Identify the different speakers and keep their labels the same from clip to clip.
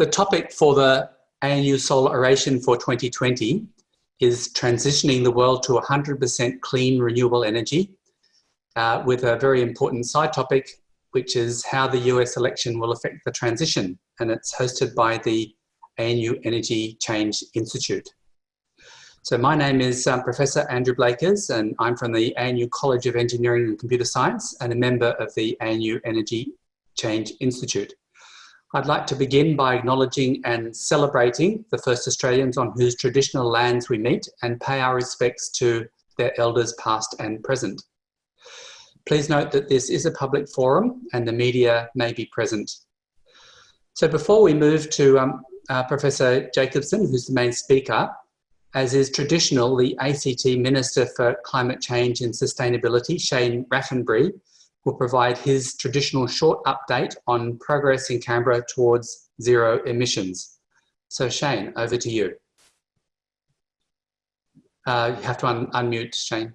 Speaker 1: the topic for the ANU Solar Oration for 2020 is transitioning the world to 100% clean renewable energy uh, with a very important side topic, which is how the US election will affect the transition. And it's hosted by the ANU Energy Change Institute. So my name is um, Professor Andrew Blakers and I'm from the ANU College of Engineering and Computer Science and a member of the ANU Energy Change Institute. I'd like to begin by acknowledging and celebrating the first Australians on whose traditional lands we meet and pay our respects to their elders past and present. Please note that this is a public forum and the media may be present. So before we move to um, uh, Professor Jacobson, who's the main speaker, as is traditional, the ACT Minister for Climate Change and Sustainability, Shane Rattenbury, will provide his traditional short update on progress in Canberra towards zero emissions. So Shane, over to you. Uh, you have to un unmute, Shane.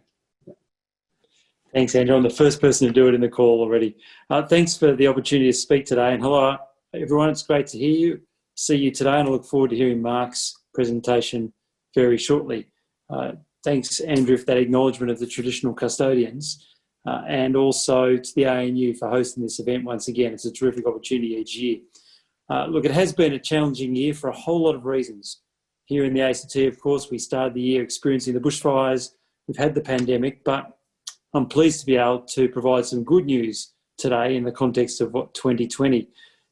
Speaker 2: Thanks, Andrew. I'm the first person to do it in the call already. Uh, thanks for the opportunity to speak today. And hello, everyone. It's great to hear you, see you today, and I look forward to hearing Mark's presentation very shortly. Uh, thanks, Andrew, for that acknowledgement of the traditional custodians uh, and also to the ANU for hosting this event once again. It's a terrific opportunity each year. Uh, look, it has been a challenging year for a whole lot of reasons. Here in the ACT, of course, we started the year experiencing the bushfires, we've had the pandemic, but I'm pleased to be able to provide some good news today in the context of what 2020.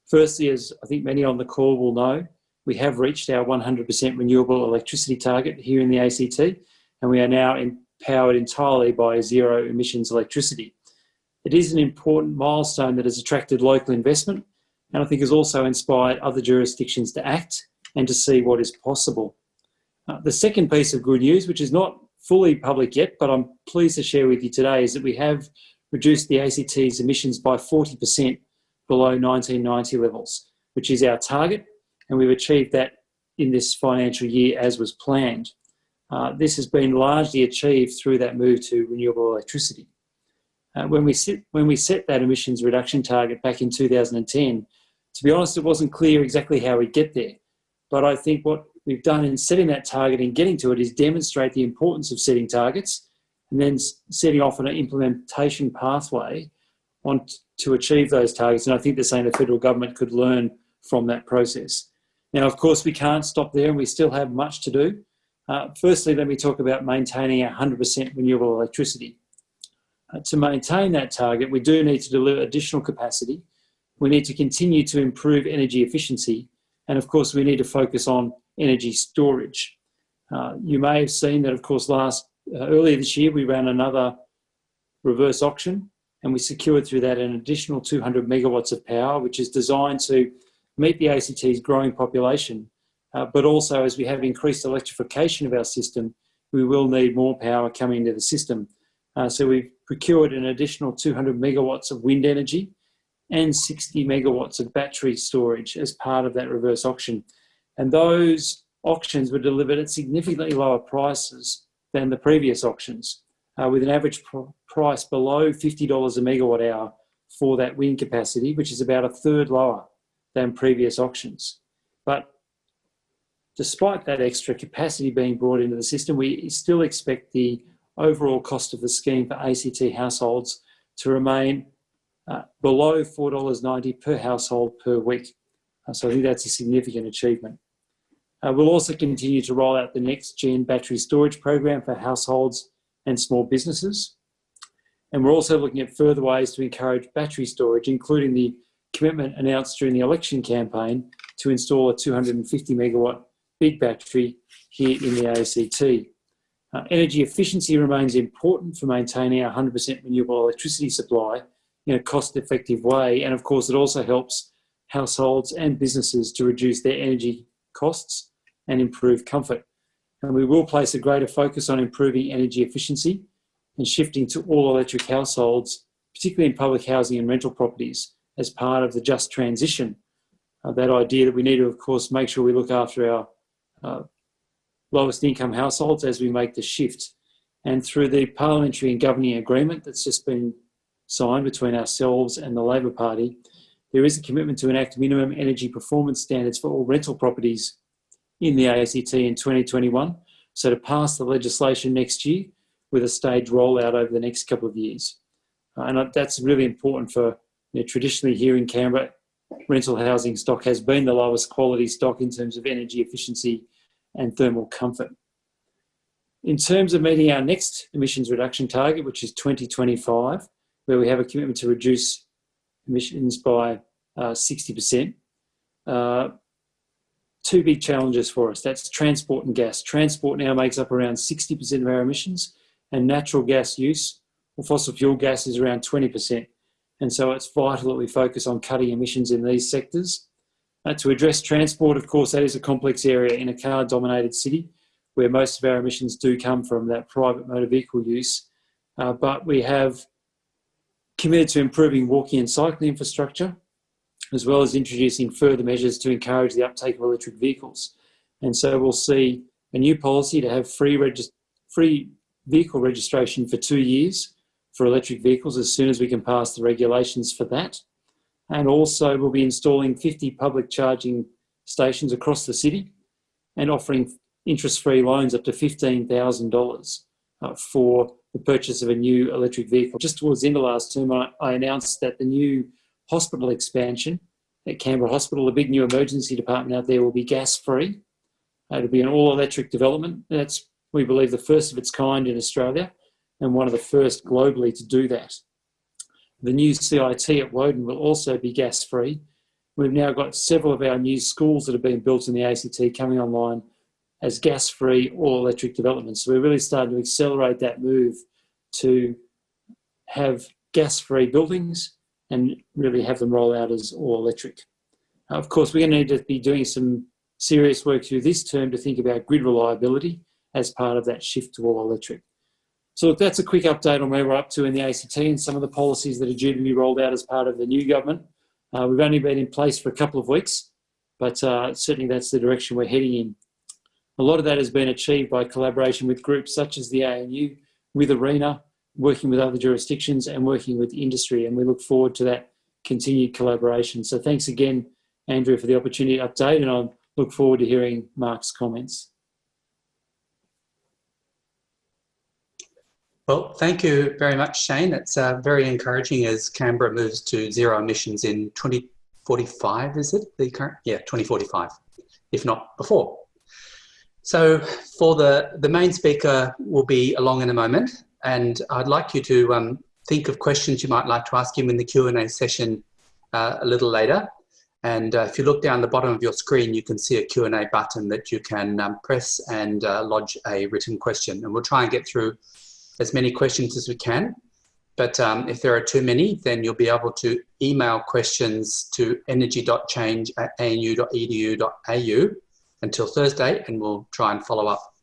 Speaker 2: Firstly, as I think many on the call will know, we have reached our 100% renewable electricity target here in the ACT, and we are now in, powered entirely by zero emissions electricity. It is an important milestone that has attracted local investment, and I think has also inspired other jurisdictions to act and to see what is possible. Uh, the second piece of good news, which is not fully public yet, but I'm pleased to share with you today, is that we have reduced the ACT's emissions by 40% below 1990 levels, which is our target and we've achieved that in this financial year as was planned. Uh, this has been largely achieved through that move to renewable electricity. Uh, when, we sit, when we set that emissions reduction target back in 2010, to be honest, it wasn't clear exactly how we'd get there. But I think what we've done in setting that target and getting to it is demonstrate the importance of setting targets and then setting off an implementation pathway on to achieve those targets. And I think the same the federal government could learn from that process. Now, of course, we can't stop there and we still have much to do. Uh, firstly, let me talk about maintaining 100% renewable electricity. Uh, to maintain that target, we do need to deliver additional capacity. We need to continue to improve energy efficiency. And of course, we need to focus on energy storage. Uh, you may have seen that, of course, last uh, earlier this year, we ran another reverse auction and we secured through that an additional 200 megawatts of power, which is designed to meet the ACT's growing population, uh, but also as we have increased electrification of our system, we will need more power coming into the system. Uh, so we've procured an additional 200 megawatts of wind energy and 60 megawatts of battery storage as part of that reverse auction. And those auctions were delivered at significantly lower prices than the previous auctions, uh, with an average pr price below $50 a megawatt hour for that wind capacity, which is about a third lower than previous auctions. But despite that extra capacity being brought into the system, we still expect the overall cost of the scheme for ACT households to remain uh, below $4.90 per household per week. Uh, so I think that's a significant achievement. Uh, we'll also continue to roll out the next gen battery storage program for households and small businesses. And we're also looking at further ways to encourage battery storage, including the commitment announced during the election campaign to install a 250 megawatt big battery here in the ACT. Uh, energy efficiency remains important for maintaining a 100% renewable electricity supply in a cost-effective way. And of course, it also helps households and businesses to reduce their energy costs and improve comfort. And we will place a greater focus on improving energy efficiency and shifting to all electric households, particularly in public housing and rental properties, as part of the just transition. Uh, that idea that we need to, of course, make sure we look after our uh, lowest income households as we make the shift. And through the parliamentary and governing agreement that's just been signed between ourselves and the Labor Party, there is a commitment to enact minimum energy performance standards for all rental properties in the ACT in 2021. So to pass the legislation next year with a staged rollout over the next couple of years. Uh, and that's really important for you know, traditionally here in Canberra, rental housing stock has been the lowest quality stock in terms of energy efficiency and thermal comfort. In terms of meeting our next emissions reduction target, which is 2025, where we have a commitment to reduce emissions by uh, 60%, uh, two big challenges for us. That's transport and gas. Transport now makes up around 60% of our emissions and natural gas use or fossil fuel gas is around 20%. And so it's vital that we focus on cutting emissions in these sectors. Uh, to address transport, of course, that is a complex area in a car dominated city where most of our emissions do come from that private motor vehicle use. Uh, but we have committed to improving walking and cycling infrastructure, as well as introducing further measures to encourage the uptake of electric vehicles. And so we'll see a new policy to have free, free vehicle registration for two years for electric vehicles as soon as we can pass the regulations for that. And also we'll be installing 50 public charging stations across the city and offering interest-free loans up to $15,000 uh, for the purchase of a new electric vehicle. Just towards the end of last term, I, I announced that the new hospital expansion at Canberra Hospital, the big new emergency department out there will be gas-free. Uh, it'll be an all-electric development. That's, we believe, the first of its kind in Australia and one of the first globally to do that. The new CIT at Woden will also be gas-free. We've now got several of our new schools that have been built in the ACT coming online as gas-free all-electric developments. So we're really starting to accelerate that move to have gas-free buildings and really have them roll out as all-electric. of course, we're going to need to be doing some serious work through this term to think about grid reliability as part of that shift to all-electric. So look, that's a quick update on where we're up to in the ACT and some of the policies that are due to be rolled out as part of the new government. Uh, we've only been in place for a couple of weeks, but uh, certainly that's the direction we're heading in. A lot of that has been achieved by collaboration with groups such as the ANU, with ARENA, working with other jurisdictions and working with industry. And we look forward to that continued collaboration. So thanks again, Andrew, for the opportunity to update and I look forward to hearing Mark's comments.
Speaker 1: Well, thank you very much, Shane. It's uh, very encouraging as Canberra moves to zero emissions in 2045, is it? The current? Yeah, 2045, if not before. So for the, the main speaker will be along in a moment, and I'd like you to um, think of questions you might like to ask him in the Q&A session uh, a little later. And uh, if you look down the bottom of your screen, you can see a Q&A button that you can um, press and uh, lodge a written question. And we'll try and get through as many questions as we can. But um, if there are too many, then you'll be able to email questions to energy.change at anu.edu.au until Thursday, and we'll try and follow up.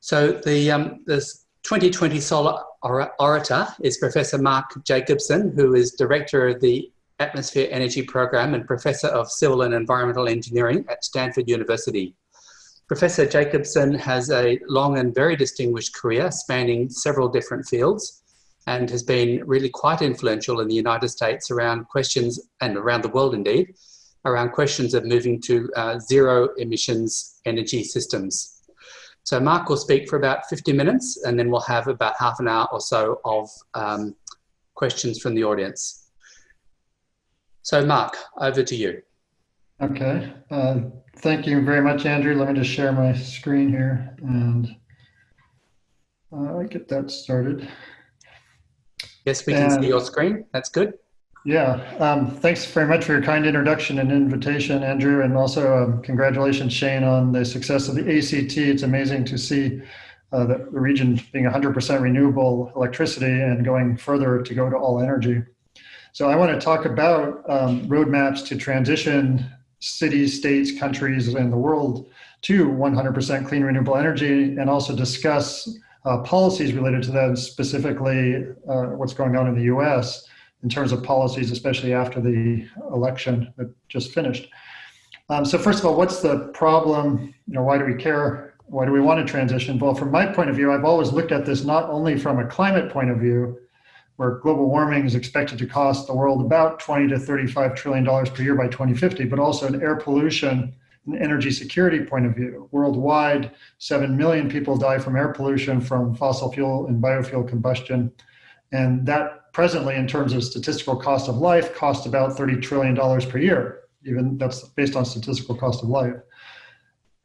Speaker 1: So the um, this 2020 Solar Orator is Professor Mark Jacobson, who is Director of the Atmosphere Energy Program and Professor of Civil and Environmental Engineering at Stanford University. Professor Jacobson has a long and very distinguished career spanning several different fields and has been really quite influential in the United States around questions, and around the world indeed, around questions of moving to uh, zero emissions energy systems. So Mark will speak for about 50 minutes and then we'll have about half an hour or so of um, questions from the audience. So Mark, over to you.
Speaker 3: Okay. Uh, thank you very much, Andrew. Let me just share my screen here and uh, get that started.
Speaker 1: Yes, we can see your screen. That's good.
Speaker 3: Yeah. Um, thanks very much for your kind introduction and invitation, Andrew, and also um, congratulations, Shane, on the success of the ACT. It's amazing to see uh, the region being 100% renewable electricity and going further to go to all energy. So I want to talk about um, roadmaps to transition cities, states, countries, and the world to 100% clean renewable energy and also discuss uh, policies related to that, specifically uh, what's going on in the US in terms of policies, especially after the election that just finished. Um, so first of all, what's the problem? You know, why do we care? Why do we want to transition? Well, from my point of view, I've always looked at this not only from a climate point of view, where global warming is expected to cost the world about 20 to 35 trillion dollars per year by 2050, but also in air pollution and energy security point of view. Worldwide, 7 million people die from air pollution from fossil fuel and biofuel combustion. And that presently, in terms of statistical cost of life, costs about $30 trillion per year. Even that's based on statistical cost of life.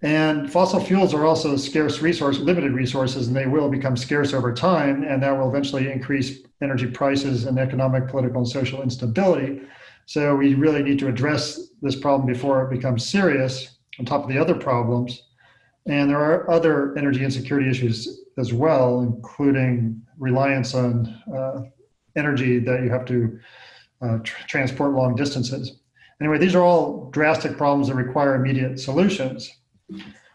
Speaker 3: And fossil fuels are also scarce resource, limited resources, and they will become scarce over time, and that will eventually increase energy prices and economic, political, and social instability. So we really need to address this problem before it becomes serious, on top of the other problems. And there are other energy insecurity issues as well, including reliance on uh, energy that you have to uh, tr transport long distances. Anyway, these are all drastic problems that require immediate solutions.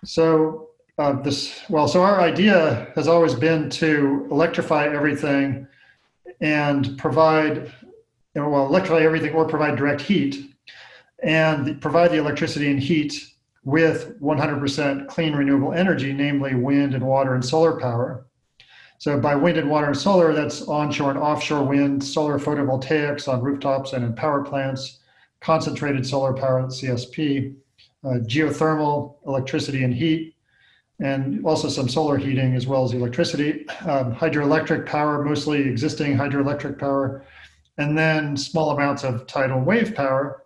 Speaker 3: So uh, this, well, so our idea has always been to electrify everything and provide, you know, well, electrify everything or provide direct heat and provide the electricity and heat with 100% clean renewable energy, namely wind and water and solar power. So by wind and water and solar, that's onshore and offshore wind, solar photovoltaics on rooftops and in power plants, concentrated solar power at CSP, uh, geothermal, electricity and heat, and also some solar heating as well as electricity, um, hydroelectric power, mostly existing hydroelectric power, and then small amounts of tidal wave power.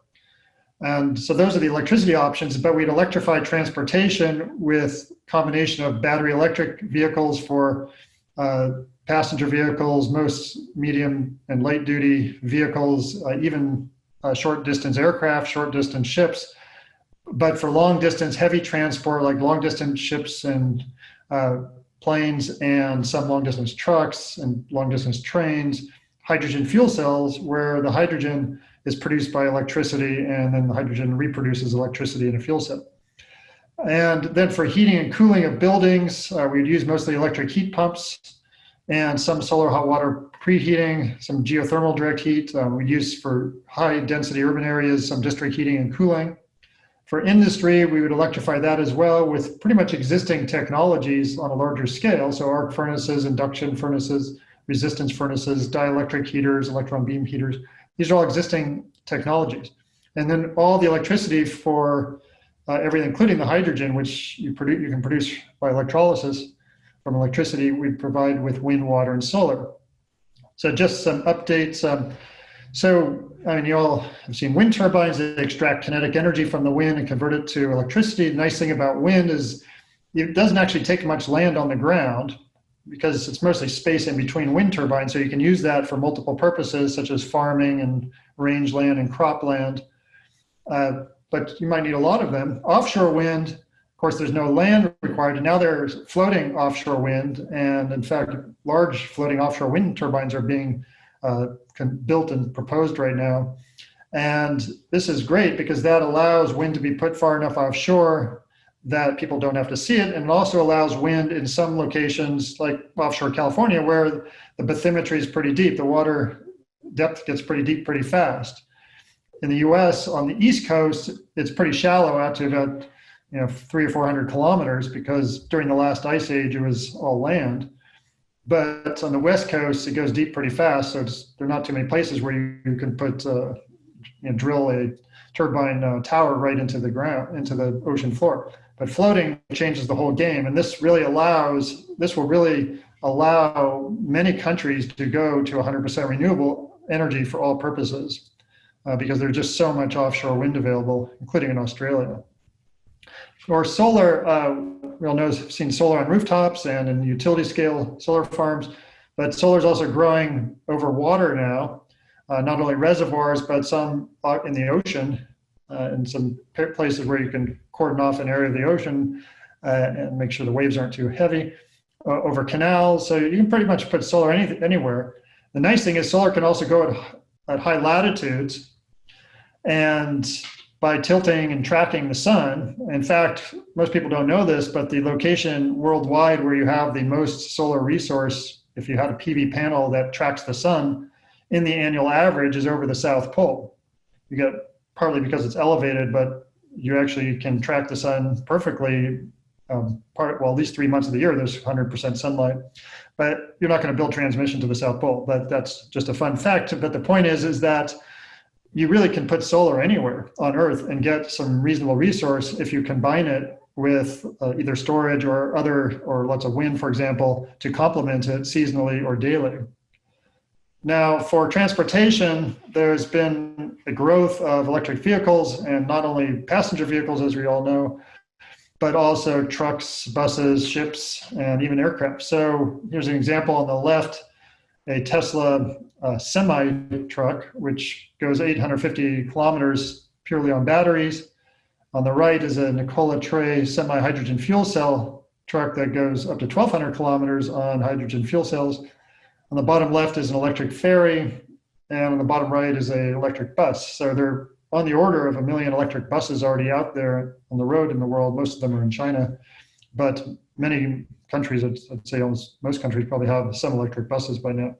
Speaker 3: And so those are the electricity options, but we'd electrify transportation with combination of battery electric vehicles for uh, passenger vehicles, most medium and light duty vehicles, uh, even uh, short distance aircraft, short distance ships, but for long distance heavy transport, like long distance ships and uh, planes and some long distance trucks and long distance trains, hydrogen fuel cells where the hydrogen is produced by electricity and then the hydrogen reproduces electricity in a fuel cell. And then for heating and cooling of buildings, uh, we'd use mostly electric heat pumps and some solar hot water preheating, some geothermal direct heat. Uh, we use for high density urban areas, some district heating and cooling. For industry, we would electrify that as well with pretty much existing technologies on a larger scale. So arc furnaces, induction furnaces, resistance furnaces, dielectric heaters, electron beam heaters. These are all existing technologies. And then all the electricity for uh, everything, including the hydrogen, which you, produce, you can produce by electrolysis from electricity, we provide with wind, water, and solar. So just some updates. Um, so, I mean, you all have seen wind turbines that extract kinetic energy from the wind and convert it to electricity. The nice thing about wind is it doesn't actually take much land on the ground because it's mostly space in between wind turbines. So you can use that for multiple purposes, such as farming and rangeland and cropland. Uh, but you might need a lot of them. Offshore wind, of course, there's no land required. And now there's floating offshore wind. And in fact, large floating offshore wind turbines are being uh, built and proposed right now. And this is great because that allows wind to be put far enough offshore that people don't have to see it. And it also allows wind in some locations like offshore California where the bathymetry is pretty deep. The water depth gets pretty deep pretty fast. In the US on the East Coast, it's pretty shallow out to about you know, three or 400 kilometers because during the last ice age, it was all land. But on the west coast, it goes deep pretty fast. So there are not too many places where you, you can put, uh, drill a turbine uh, tower right into the ground, into the ocean floor. But floating changes the whole game. And this really allows, this will really allow many countries to go to 100% renewable energy for all purposes uh, because there's just so much offshore wind available, including in Australia. Or solar, uh, we all know, we've seen solar on rooftops and in utility scale solar farms, but solar is also growing over water now, uh, not only reservoirs, but some in the ocean, uh, in some places where you can cordon off an area of the ocean uh, and make sure the waves aren't too heavy uh, over canals. So you can pretty much put solar any, anywhere. The nice thing is solar can also go at, at high latitudes and by tilting and tracking the sun. In fact, most people don't know this, but the location worldwide where you have the most solar resource, if you had a PV panel that tracks the sun, in the annual average is over the South Pole. You get partly because it's elevated, but you actually can track the sun perfectly um, part, well, at least three months of the year, there's 100% sunlight. But you're not going to build transmission to the South Pole. But that's just a fun fact. But the point is, is that you really can put solar anywhere on Earth and get some reasonable resource if you combine it with uh, either storage or other, or lots of wind, for example, to complement it seasonally or daily. Now, for transportation, there's been a growth of electric vehicles and not only passenger vehicles, as we all know, but also trucks, buses, ships, and even aircraft. So here's an example on the left, a Tesla uh, semi truck, which goes 850 kilometers purely on batteries. On the right is a Nikola Tre semi hydrogen fuel cell truck that goes up to 1200 kilometers on hydrogen fuel cells. On the bottom left is an electric ferry, and on the bottom right is an electric bus. So they're on the order of a million electric buses already out there on the road in the world. Most of them are in China, but many countries, I'd say almost most countries probably have some electric buses by now.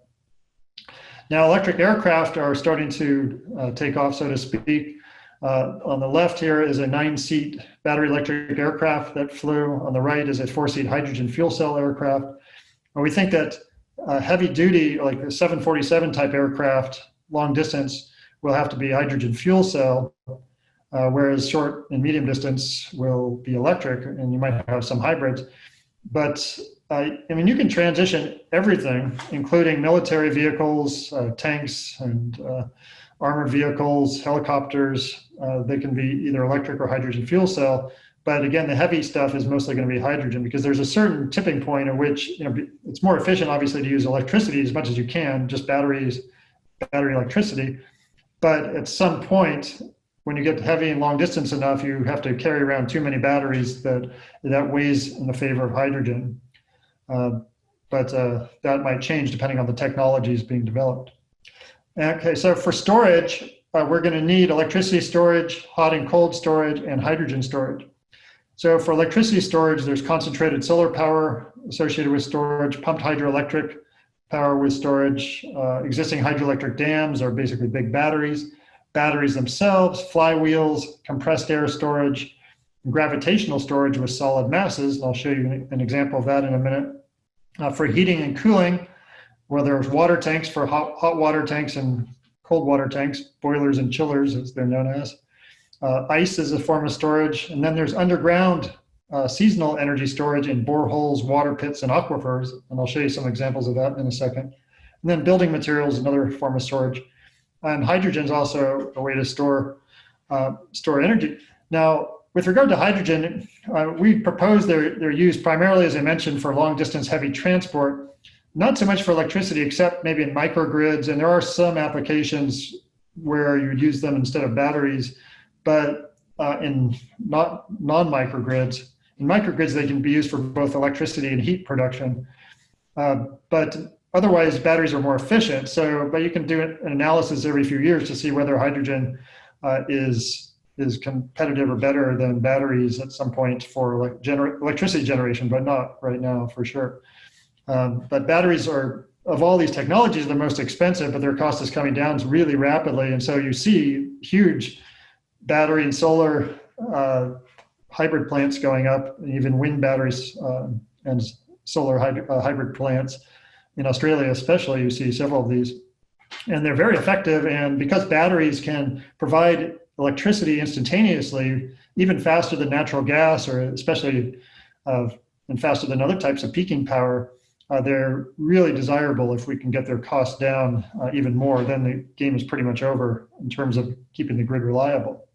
Speaker 3: Now, electric aircraft are starting to uh, take off, so to speak. Uh, on the left here is a nine-seat battery electric aircraft that flew. On the right is a four-seat hydrogen fuel cell aircraft. And we think that uh, heavy duty, like a 747 type aircraft, long distance, will have to be hydrogen fuel cell, uh, whereas short and medium distance will be electric, and you might have some hybrids. But uh, I mean, you can transition everything, including military vehicles, uh, tanks, and uh, armored vehicles, helicopters. Uh, they can be either electric or hydrogen fuel cell. But again, the heavy stuff is mostly going to be hydrogen because there's a certain tipping point at which you know it's more efficient, obviously, to use electricity as much as you can, just batteries, battery electricity. But at some point, when you get heavy and long distance enough, you have to carry around too many batteries that that weighs in the favor of hydrogen. Uh, but uh, that might change depending on the technologies being developed. Okay, so for storage, uh, we're going to need electricity storage, hot and cold storage, and hydrogen storage. So for electricity storage, there's concentrated solar power associated with storage, pumped hydroelectric power with storage. Uh, existing hydroelectric dams are basically big batteries. Batteries themselves, flywheels, compressed air storage, gravitational storage with solid masses. And I'll show you an example of that in a minute. Uh, for heating and cooling, where there's water tanks for hot, hot water tanks and cold water tanks, boilers and chillers as they're known as. Uh, ice is a form of storage. And then there's underground uh, seasonal energy storage in boreholes, water pits, and aquifers. And I'll show you some examples of that in a second. And then building materials, another form of storage. And hydrogen is also a way to store, uh, store energy. Now, with regard to hydrogen, uh, we propose they're, they're used primarily, as I mentioned, for long distance heavy transport, not so much for electricity, except maybe in microgrids. And there are some applications where you would use them instead of batteries but uh, in not non-microgrids, in microgrids, they can be used for both electricity and heat production. Uh, but otherwise, batteries are more efficient. So, but you can do an analysis every few years to see whether hydrogen uh, is is competitive or better than batteries at some point for like gener electricity generation, but not right now for sure. Um, but batteries are of all these technologies, the most expensive, but their cost is coming down really rapidly. And so you see huge battery and solar uh, hybrid plants going up, and even wind batteries uh, and solar hybrid, uh, hybrid plants. In Australia especially, you see several of these. And they're very effective, and because batteries can provide electricity instantaneously, even faster than natural gas, or especially uh, and faster than other types of peaking power, uh, they're really desirable if we can get their costs down uh, even more, then the game is pretty much over in terms of keeping the grid reliable.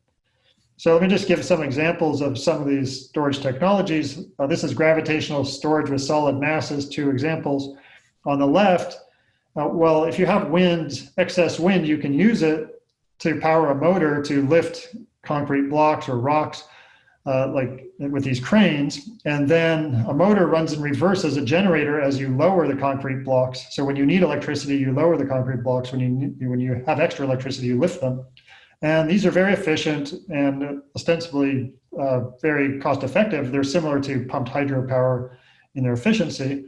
Speaker 3: So let me just give some examples of some of these storage technologies. Uh, this is gravitational storage with solid masses, two examples. On the left, uh, well, if you have wind, excess wind, you can use it to power a motor to lift concrete blocks or rocks uh, like with these cranes. And then a motor runs in reverse as a generator as you lower the concrete blocks. So when you need electricity, you lower the concrete blocks. When you, when you have extra electricity, you lift them. And these are very efficient and ostensibly uh, very cost effective. They're similar to pumped hydropower in their efficiency.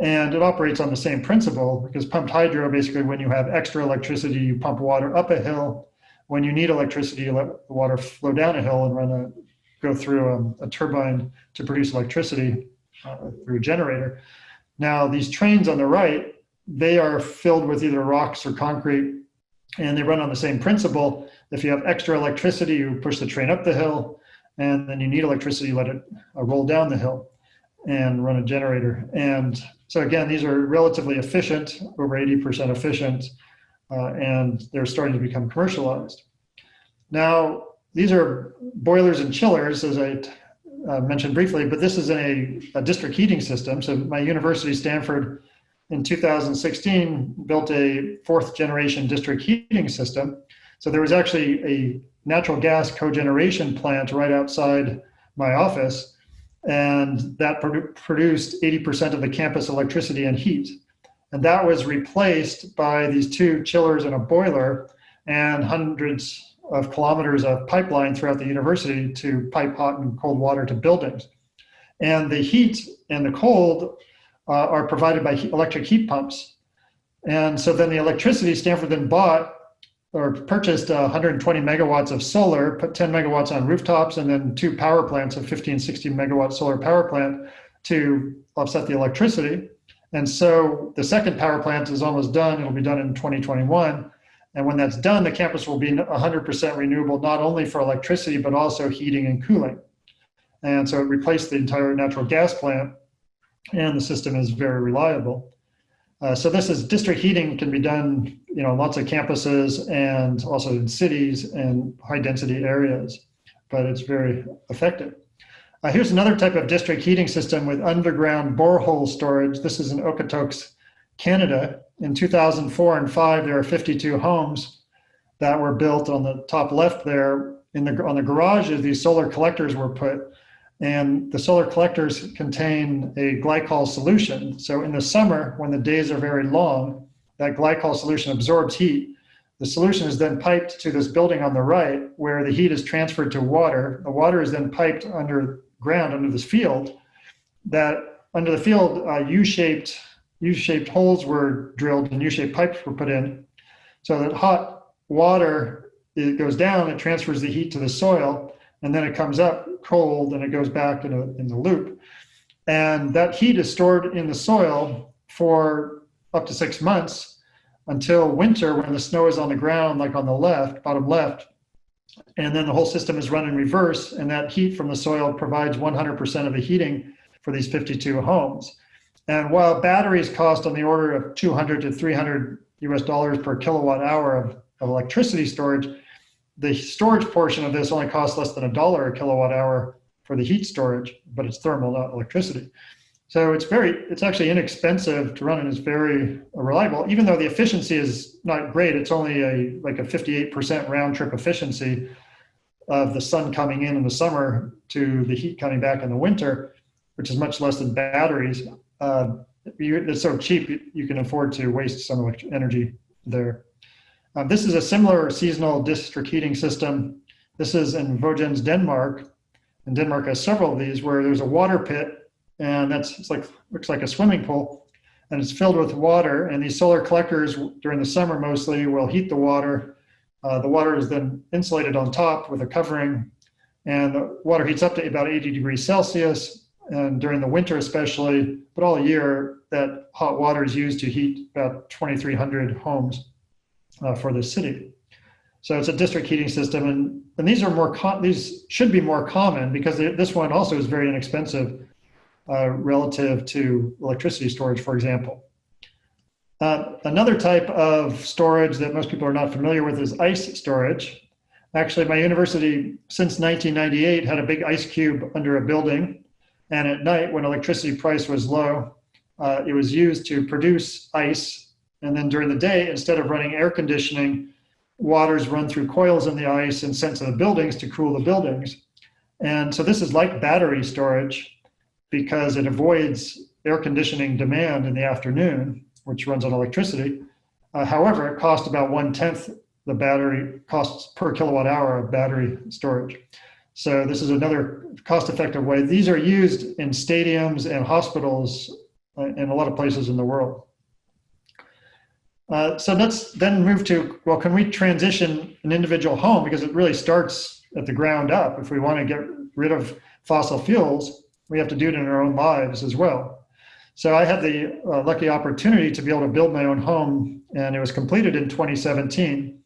Speaker 3: And it operates on the same principle because pumped hydro, basically when you have extra electricity, you pump water up a hill. When you need electricity, you let the water flow down a hill and run a go through um, a turbine to produce electricity uh, through a generator. Now, these trains on the right, they are filled with either rocks or concrete, and they run on the same principle. If you have extra electricity, you push the train up the hill, and then you need electricity, let it uh, roll down the hill and run a generator. And so again, these are relatively efficient, over 80% efficient, uh, and they're starting to become commercialized. Now, these are boilers and chillers, as I uh, mentioned briefly, but this is in a, a, district heating system. So my university, Stanford, in 2016, built a fourth generation district heating system. So there was actually a natural gas cogeneration plant right outside my office, and that produ produced 80% of the campus electricity and heat. And that was replaced by these two chillers and a boiler and hundreds of kilometers of pipeline throughout the university to pipe hot and cold water to buildings. And the heat and the cold uh, are provided by electric heat pumps. And so then the electricity Stanford then bought or purchased uh, 120 megawatts of solar, put 10 megawatts on rooftops, and then two power plants, a 15, 16 megawatt solar power plant to offset the electricity. And so the second power plant is almost done. It'll be done in 2021. And when that's done, the campus will be 100% renewable, not only for electricity, but also heating and cooling. And so it replaced the entire natural gas plant and the system is very reliable. Uh, so this is district heating can be done, you know, lots of campuses and also in cities and high density areas, but it's very effective. Uh, here's another type of district heating system with underground borehole storage. This is in Okotoks, Canada, in 2004 and 5, there are 52 homes that were built on the top left there. In the, on the garages, these solar collectors were put, and the solar collectors contain a glycol solution. So in the summer, when the days are very long, that glycol solution absorbs heat. The solution is then piped to this building on the right, where the heat is transferred to water. The water is then piped underground under this field. That under the field, uh, U-shaped U-shaped holes were drilled and U-shaped pipes were put in so that hot water, it goes down, it transfers the heat to the soil, and then it comes up cold and it goes back in, a, in the loop. And that heat is stored in the soil for up to six months until winter when the snow is on the ground, like on the left, bottom left. And then the whole system is run in reverse, and that heat from the soil provides 100% of the heating for these 52 homes. And while batteries cost on the order of 200 to 300 US dollars per kilowatt hour of, of electricity storage, the storage portion of this only costs less than a dollar a kilowatt hour for the heat storage, but it's thermal, not electricity. So it's very, it's actually inexpensive to run and it's very reliable, even though the efficiency is not great. It's only a like a 58% round trip efficiency of the sun coming in in the summer to the heat coming back in the winter, which is much less than batteries uh, you, it's so cheap you can afford to waste some energy there. Uh, this is a similar seasonal district heating system. This is in Vojens, Denmark. And Denmark has several of these where there's a water pit and that's like looks like a swimming pool and it's filled with water and these solar collectors during the summer mostly will heat the water. Uh, the water is then insulated on top with a covering and the water heats up to about 80 degrees Celsius and during the winter especially, but all year, that hot water is used to heat about 2,300 homes uh, for the city. So it's a district heating system, and, and these are more these should be more common because this one also is very inexpensive uh, relative to electricity storage, for example. Uh, another type of storage that most people are not familiar with is ice storage. Actually, my university since 1998 had a big ice cube under a building and at night, when electricity price was low, uh, it was used to produce ice. And then during the day, instead of running air conditioning, waters run through coils in the ice and sent to the buildings to cool the buildings. And so this is like battery storage because it avoids air conditioning demand in the afternoon, which runs on electricity. Uh, however, it costs about one tenth the battery costs per kilowatt hour of battery storage. So this is another cost-effective way. These are used in stadiums and hospitals uh, in a lot of places in the world. Uh, so let's then move to, well, can we transition an individual home? Because it really starts at the ground up. If we want to get rid of fossil fuels, we have to do it in our own lives as well. So I had the uh, lucky opportunity to be able to build my own home, and it was completed in 2017.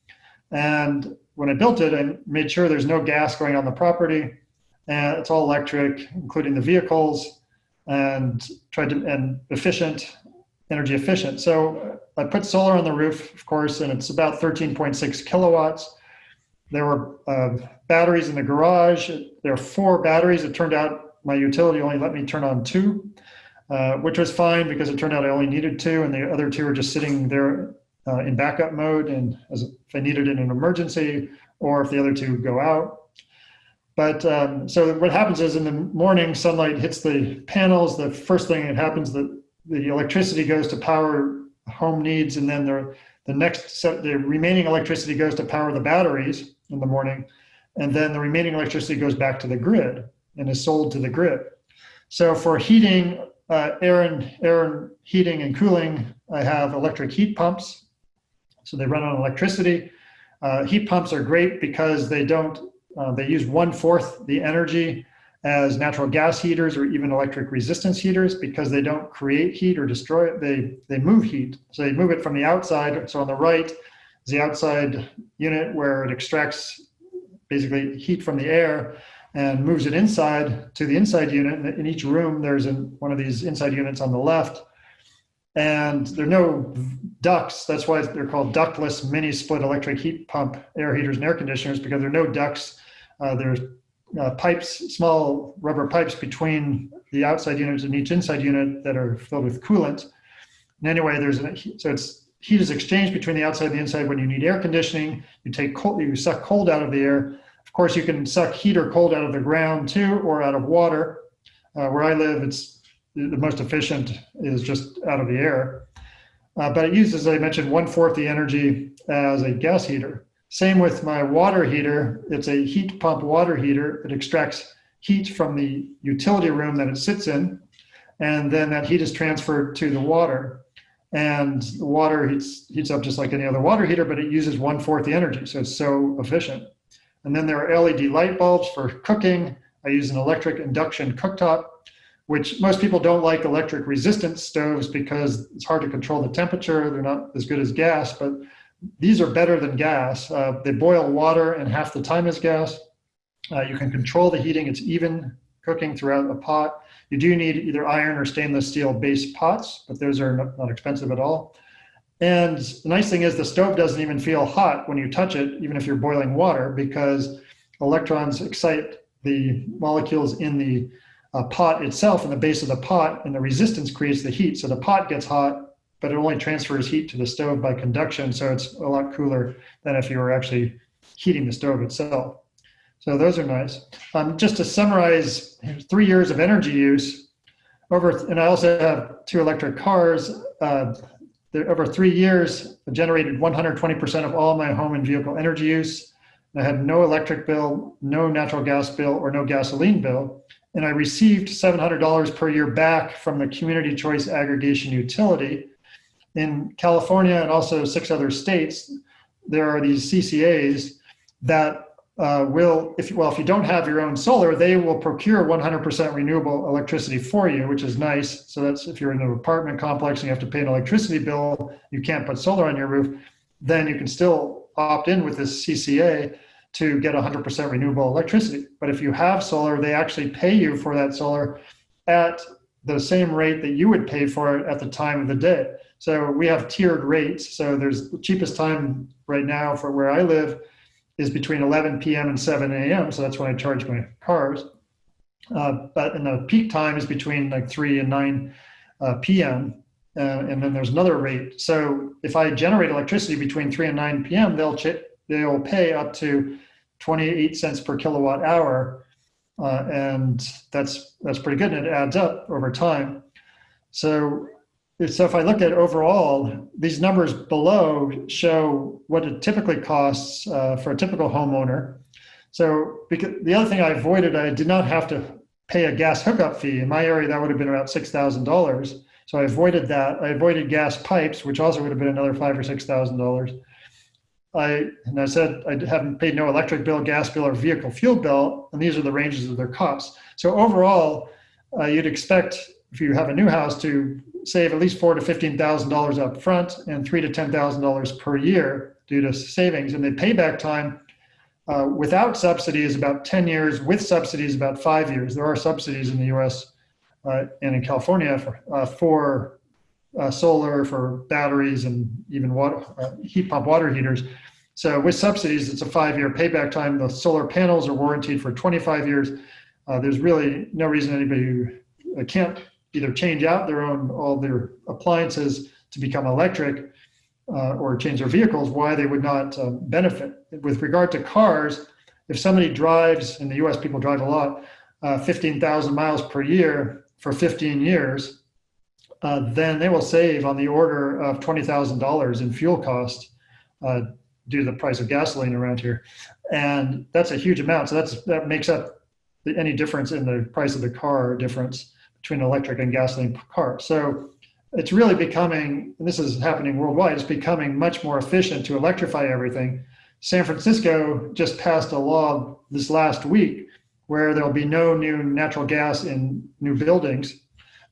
Speaker 3: And when I built it, I made sure there's no gas going on the property, and it's all electric, including the vehicles, and tried to and efficient, energy efficient. So I put solar on the roof, of course, and it's about 13.6 kilowatts. There were uh, batteries in the garage. There are four batteries. It turned out my utility only let me turn on two, uh, which was fine because it turned out I only needed two, and the other two were just sitting there uh, in backup mode, and as if I needed it in an emergency, or if the other two go out. But um, so what happens is in the morning, sunlight hits the panels. The first thing that happens, that the electricity goes to power home needs, and then the the next set, the remaining electricity goes to power the batteries in the morning, and then the remaining electricity goes back to the grid and is sold to the grid. So for heating, uh, air, and, air and heating and cooling, I have electric heat pumps. So they run on electricity. Uh, heat pumps are great because they don't, uh, they use one fourth the energy as natural gas heaters or even electric resistance heaters because they don't create heat or destroy it. They, they move heat. So they move it from the outside. So on the right is the outside unit where it extracts basically heat from the air and moves it inside to the inside unit. In each room, there's an, one of these inside units on the left. And there are no ducts. That's why they're called ductless mini split electric heat pump air heaters and air conditioners because there are no ducts. Uh, there's uh, pipes, small rubber pipes between the outside units and each inside unit that are filled with coolant. And anyway, there's an, so it's heat is exchanged between the outside and the inside when you need air conditioning. You take cold, you suck cold out of the air. Of course, you can suck heat or cold out of the ground too, or out of water. Uh, where I live, it's the most efficient is just out of the air. Uh, but it uses, as I mentioned, one fourth the energy as a gas heater. Same with my water heater. It's a heat pump water heater. It extracts heat from the utility room that it sits in, and then that heat is transferred to the water and the water heats, heats up just like any other water heater, but it uses one fourth the energy. So it's so efficient. And then there are LED light bulbs for cooking. I use an electric induction cooktop, which most people don't like electric resistance stoves because it's hard to control the temperature. They're not as good as gas, but these are better than gas. Uh, they boil water and half the time is gas. Uh, you can control the heating. It's even cooking throughout a pot. You do need either iron or stainless steel base pots, but those are not, expensive at all. And the nice thing is the stove doesn't even feel hot when you touch it, even if you're boiling water, because electrons excite the molecules in the uh, pot itself in the base of the pot, and the resistance creates the heat. So the pot gets hot, but it only transfers heat to the stove by conduction, so it's a lot cooler than if you were actually heating the stove itself. So those are nice. Um, just to summarize, three years of energy use over, and I also have two electric cars. Uh, over three years, I generated 120% of all my home and vehicle energy use. I had no electric bill, no natural gas bill, or no gasoline bill. And I received $700 per year back from the Community Choice Aggregation Utility. In California and also six other states, there are these CCAs that uh, will, if well, if you don't have your own solar, they will procure 100% renewable electricity for you, which is nice. So that's if you're in an apartment complex and you have to pay an electricity bill, you can't put solar on your roof, then you can still opt in with this CCA to get 100% renewable electricity. But if you have solar, they actually pay you for that solar at the same rate that you would pay for it at the time of the day. So we have tiered rates. So there's the cheapest time right now for where I live is between 11 p.m. and 7 a.m. So that's when I charge my cars. Uh, but in the peak time is between like 3 and 9 uh, p.m. Uh, and then there's another rate. So if I generate electricity between 3 and 9 p.m., they'll they'll pay up to 28 cents per kilowatt hour, uh, and that's that's pretty good, and it adds up over time. So so if I look at overall, these numbers below show what it typically costs uh, for a typical homeowner. So because the other thing I avoided, I did not have to pay a gas hookup fee. In my area, that would have been about $6,000. So I avoided that. I avoided gas pipes, which also would have been another five or $6,000. I, and I said I haven't paid no electric bill, gas bill, or vehicle fuel bill, and these are the ranges of their costs. So overall, uh, you'd expect if you have a new house to save at least four to fifteen thousand dollars up front and three to ten thousand dollars per year due to savings. And the payback time uh, without subsidy is about 10 years, with subsidies about five years. There are subsidies in the US uh, and in California for, uh, for uh, solar, for batteries, and even water, uh, heat pump water heaters. So with subsidies, it's a five-year payback time. The solar panels are warranted for 25 years. Uh, there's really no reason anybody can't either change out their own all their appliances to become electric uh, or change their vehicles, why they would not uh, benefit. With regard to cars, if somebody drives, in the US people drive a lot, uh, 15,000 miles per year for 15 years, uh, then they will save on the order of $20,000 in fuel cost uh, due to the price of gasoline around here. And that's a huge amount. So that's, that makes up the, any difference in the price of the car difference between electric and gasoline car. So it's really becoming, and this is happening worldwide, it's becoming much more efficient to electrify everything. San Francisco just passed a law this last week where there'll be no new natural gas in new buildings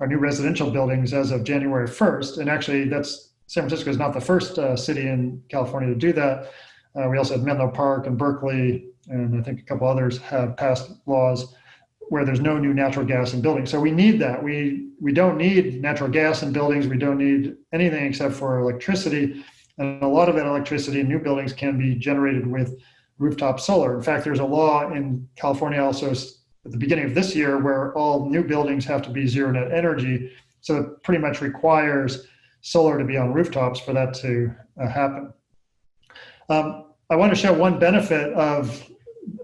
Speaker 3: or new residential buildings as of January 1st. And actually, that's San Francisco is not the first uh, city in California to do that. Uh, we also have Menlo Park and Berkeley, and I think a couple others have passed laws where there's no new natural gas in buildings. So we need that. We we don't need natural gas in buildings. We don't need anything except for electricity. And a lot of that electricity in new buildings can be generated with rooftop solar. In fact, there's a law in California also at the beginning of this year where all new buildings have to be zero net energy. So it pretty much requires solar to be on rooftops for that to uh, happen. Um, I want to show one benefit of,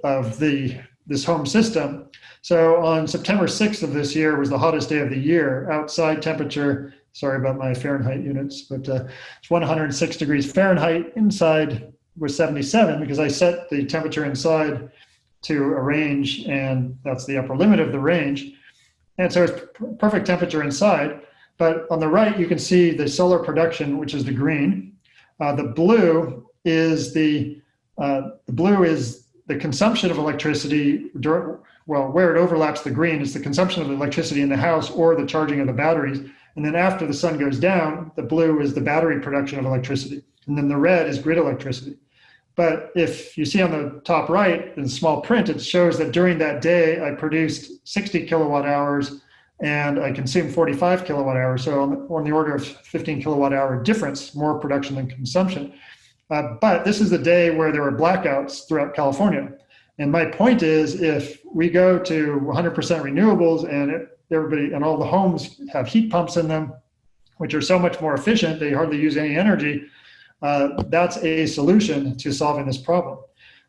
Speaker 3: of the this home system. So on September 6th of this year was the hottest day of the year. Outside temperature, sorry about my Fahrenheit units, but uh, it's 106 degrees Fahrenheit. Inside was 77 because I set the temperature inside to a range and that's the upper limit of the range. And so it's perfect temperature inside. But on the right, you can see the solar production, which is the green. Uh, the blue is the, uh, the blue is the consumption of electricity, well, where it overlaps the green is the consumption of electricity in the house or the charging of the batteries. And then after the sun goes down, the blue is the battery production of electricity. And then the red is grid electricity. But if you see on the top right in small print, it shows that during that day, I produced 60 kilowatt hours and I consumed 45 kilowatt hours. So on the, on the order of 15 kilowatt hour difference, more production than consumption. Uh, but this is the day where there were blackouts throughout California. And my point is, if we go to 100% renewables and it, everybody and all the homes have heat pumps in them, which are so much more efficient, they hardly use any energy. Uh, that's a solution to solving this problem.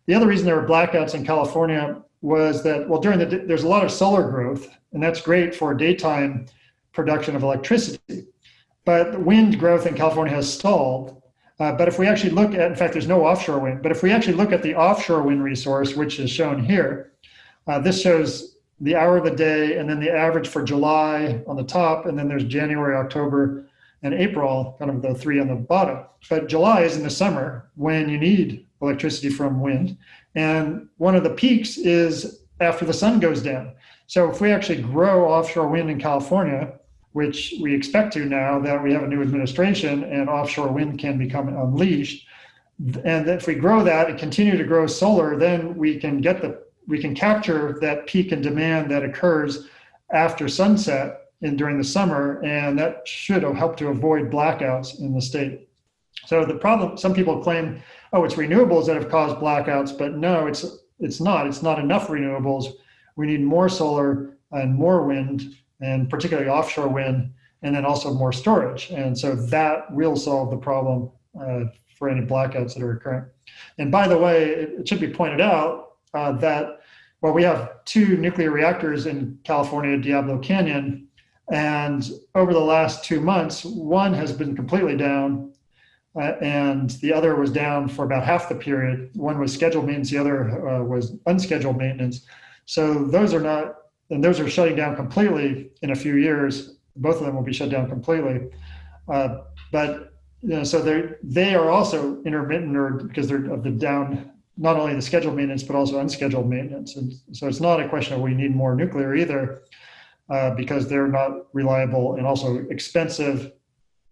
Speaker 3: The other reason there were blackouts in California was that, well, during the, there's a lot of solar growth, and that's great for daytime production of electricity. But wind growth in California has stalled, uh, but if we actually look at, in fact, there's no offshore wind, but if we actually look at the offshore wind resource, which is shown here, uh, this shows the hour of the day and then the average for July on the top, and then there's January, October, and April, kind of the three on the bottom. But July is in the summer when you need electricity from wind. And one of the peaks is after the sun goes down. So if we actually grow offshore wind in California, which we expect to now that we have a new administration and offshore wind can become unleashed. And if we grow that and continue to grow solar, then we can get the we can capture that peak in demand that occurs after sunset and during the summer, and that should help to avoid blackouts in the state. So the problem, some people claim, oh, it's renewables that have caused blackouts, but no, it's it's not. It's not enough renewables. We need more solar and more wind and particularly offshore wind, and then also more storage. And so that will solve the problem uh, for any blackouts that are occurring. And by the way, it, should be pointed out uh, that, well, we have two nuclear reactors in California, Diablo Canyon, and over the last two months, one has been completely down uh, and the other was down for about half the period. One was scheduled maintenance, the other uh, was unscheduled maintenance. So those are not and those are shutting down completely in a few years. Both of them will be shut down completely. Uh, but you know, so they they are also intermittent or because they're of the down not only the scheduled maintenance but also unscheduled maintenance and so it's not a question of we need more nuclear either uh, because they're not reliable and also expensive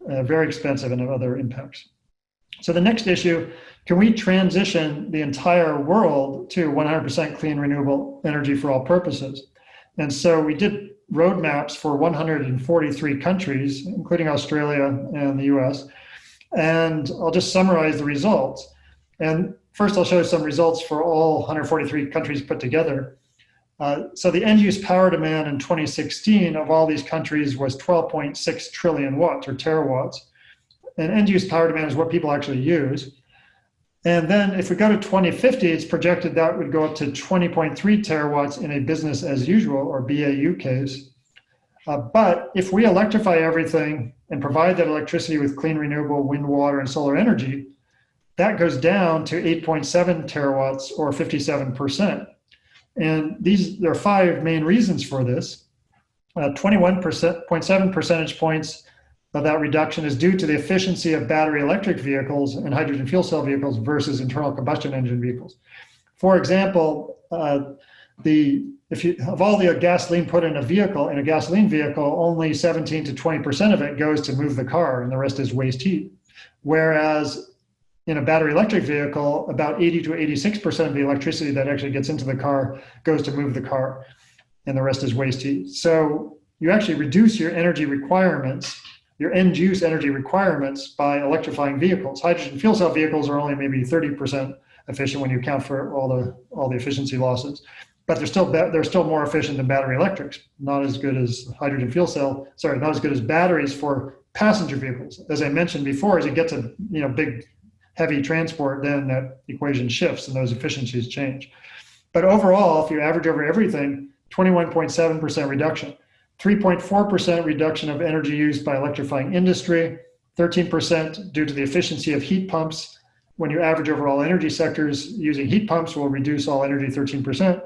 Speaker 3: uh, very expensive and have other impacts so the next issue can we transition the entire world to 100% clean renewable energy for all purposes and so we did roadmaps for 143 countries including australia and the us and i'll just summarize the results and first I'll show some results for all 143 countries put together. Uh, so the end use power demand in 2016 of all these countries was 12.6 trillion watts or terawatts. And end use power demand is what people actually use. And then if we go to 2050, it's projected that would go up to 20.3 terawatts in a business as usual or BAU case. Uh, but if we electrify everything and provide that electricity with clean renewable wind, water, and solar energy, that goes down to 8.7 terawatts or 57%. And these, there are five main reasons for this. 21.7 uh, percentage points of that reduction is due to the efficiency of battery electric vehicles and hydrogen fuel cell vehicles versus internal combustion engine vehicles. For example, uh, the if you of all the gasoline put in a vehicle in a gasoline vehicle, only 17 to 20 percent of it goes to move the car, and the rest is waste heat. Whereas in a battery electric vehicle, about 80 to 86% of the electricity that actually gets into the car goes to move the car, and the rest is waste heat. So you actually reduce your energy requirements, your end use energy requirements by electrifying vehicles. Hydrogen fuel cell vehicles are only maybe 30% efficient when you account for all the all the efficiency losses. But they're still they're still more efficient than battery electrics. Not as good as hydrogen fuel cell. Sorry, not as good as batteries for passenger vehicles. As I mentioned before, as you get to you know big heavy transport, then that equation shifts and those efficiencies change. But overall, if you average over everything, 21.7% reduction, 3.4% reduction of energy used by electrifying industry, 13% due to the efficiency of heat pumps. When you average over all energy sectors, using heat pumps will reduce all energy 13%.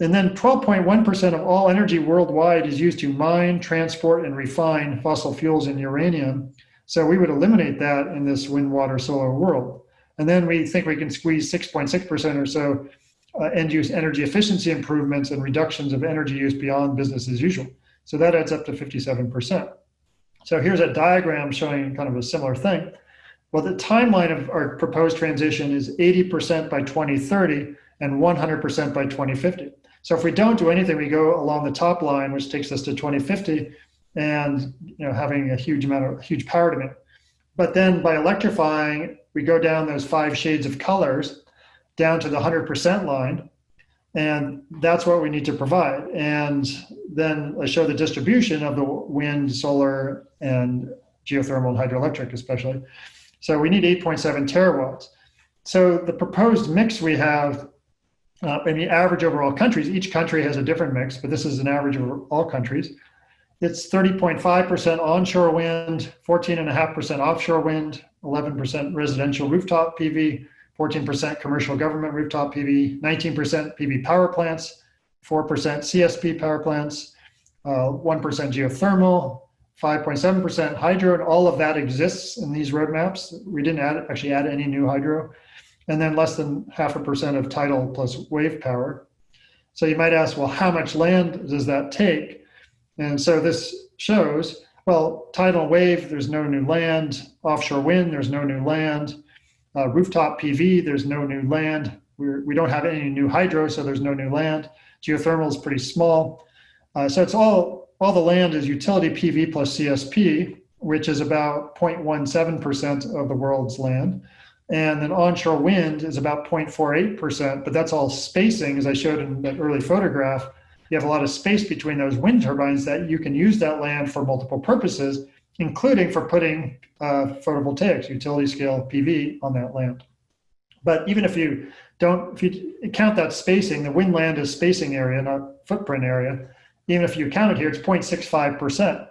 Speaker 3: And then 12.1% of all energy worldwide is used to mine, transport, and refine fossil fuels and uranium. So we would eliminate that in this wind, water, solar world. And then we think we can squeeze 6.6% or so uh, end use energy efficiency improvements and reductions of energy use beyond business as usual. So that adds up to 57%. So here's a diagram showing kind of a similar thing. Well, the timeline of our proposed transition is 80% by 2030 and 100% by 2050. So if we don't do anything, we go along the top line, which takes us to 2050, and you know having a huge amount of huge power demand. But then by electrifying, we go down those five shades of colors down to the 100% line. And that's what we need to provide. And then I show the distribution of the wind, solar, and geothermal and hydroelectric, especially. So we need 8.7 terawatts. So the proposed mix we have, uh, and the average over all countries, each country has a different mix, but this is an average over all countries. It's 30.5% onshore wind, 14.5% offshore wind, 11% residential rooftop PV, 14% commercial government rooftop PV, 19% PV power plants, 4% CSP power plants, 1% uh, geothermal, 5.7% hydro, and all of that exists in these roadmaps. We didn't add, actually add any new hydro. And then less than half a percent of tidal plus wave power. So you might ask, well, how much land does that take? And so this shows, well, tidal wave, there's no new land. Offshore wind, there's no new land. Uh, rooftop PV, there's no new land. We're, we don't have any new hydro, so there's no new land. Geothermal is pretty small. Uh, so it's all, all the land is utility PV plus CSP, which is about 0.17% of the world's land. And then onshore wind is about 0.48%, but that's all spacing, as I showed in that early photograph you have a lot of space between those wind turbines that you can use that land for multiple purposes, including for putting uh, photovoltaics, utility scale PV on that land. But even if you don't, if you count that spacing, the wind land is spacing area, not footprint area. Even if you count it here, it's 0.65%.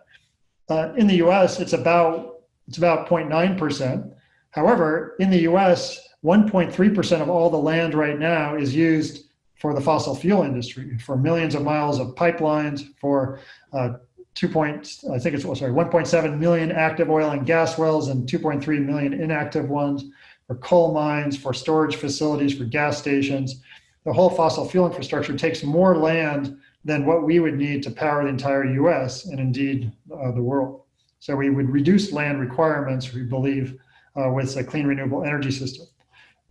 Speaker 3: Uh, in the US, it's about, it's about 0.9%. However, in the US, 1.3% of all the land right now is used for the fossil fuel industry, for millions of miles of pipelines, for uh, 2 point, I think it's, oh, sorry, 1.7 million active oil and gas wells and 2.3 million inactive ones for coal mines, for storage facilities, for gas stations. The whole fossil fuel infrastructure takes more land than what we would need to power the entire US and indeed uh, the world. So we would reduce land requirements, we believe, uh, with a clean renewable energy system.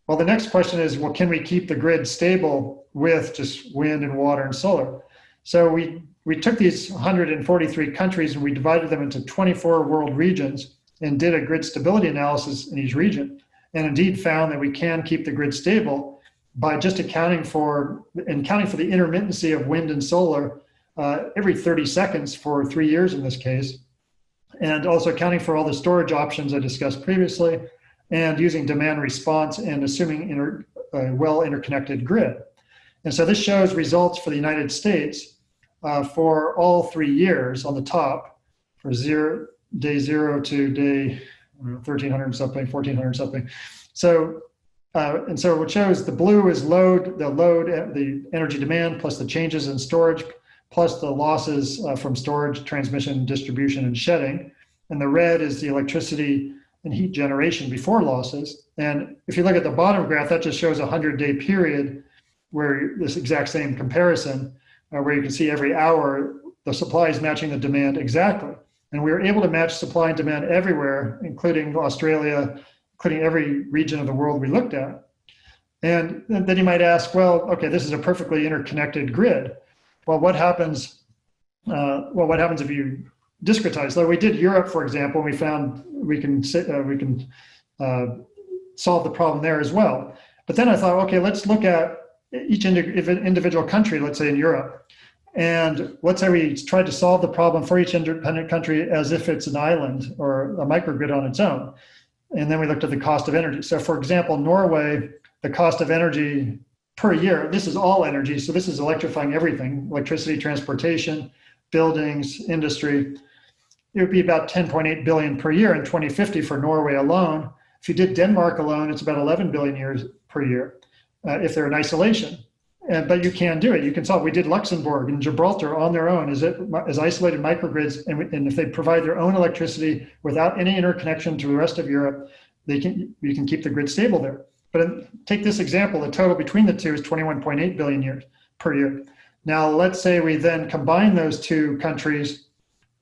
Speaker 3: Well, the next question is, well, can we keep the grid stable with just wind and water and solar? So we, we took these 143 countries and we divided them into 24 world regions and did a grid stability analysis in each region. And indeed found that we can keep the grid stable by just accounting for, and counting for the intermittency of wind and solar uh, every 30 seconds for three years in this case. And also accounting for all the storage options I discussed previously, and using demand response and assuming inter, a well interconnected grid. And so this shows results for the United States uh, for all three years on the top for zero, day zero to day 1300 something, 1400 something. So, uh, and so what shows the blue is load, the load, the energy demand plus the changes in storage plus the losses uh, from storage, transmission, distribution, and shedding. And the red is the electricity and heat generation before losses. And if you look at the bottom graph, that just shows a 100 day period where this exact same comparison, uh, where you can see every hour the supply is matching the demand exactly. And we were able to match supply and demand everywhere, including Australia, including every region of the world we looked at. And then you might ask, well, okay, this is a perfectly interconnected grid. Well, what happens? Uh, well, what happens if you discretize. Like we did Europe, for example, and we found we can uh, we can uh, solve the problem there as well. But then I thought, okay, let's look at each individual country, let's say in Europe, and let's say we tried to solve the problem for each independent country as if it's an island or a microgrid on its own. And then we looked at the cost of energy. So for example, Norway, the cost of energy per year, this is all energy. So this is electrifying everything, electricity, transportation, buildings, industry it would be about 10.8 billion per year in 2050 for Norway alone. If you did Denmark alone, it's about 11 billion years per year uh, if they're in isolation. And, but you can do it. You can solve. We did Luxembourg and Gibraltar on their own as, it, as isolated microgrids. And, and if they provide their own electricity without any interconnection to the rest of Europe, they can, you can keep the grid stable there. But take this example, the total between the two is 21.8 billion years per year. Now, let's say we then combine those two countries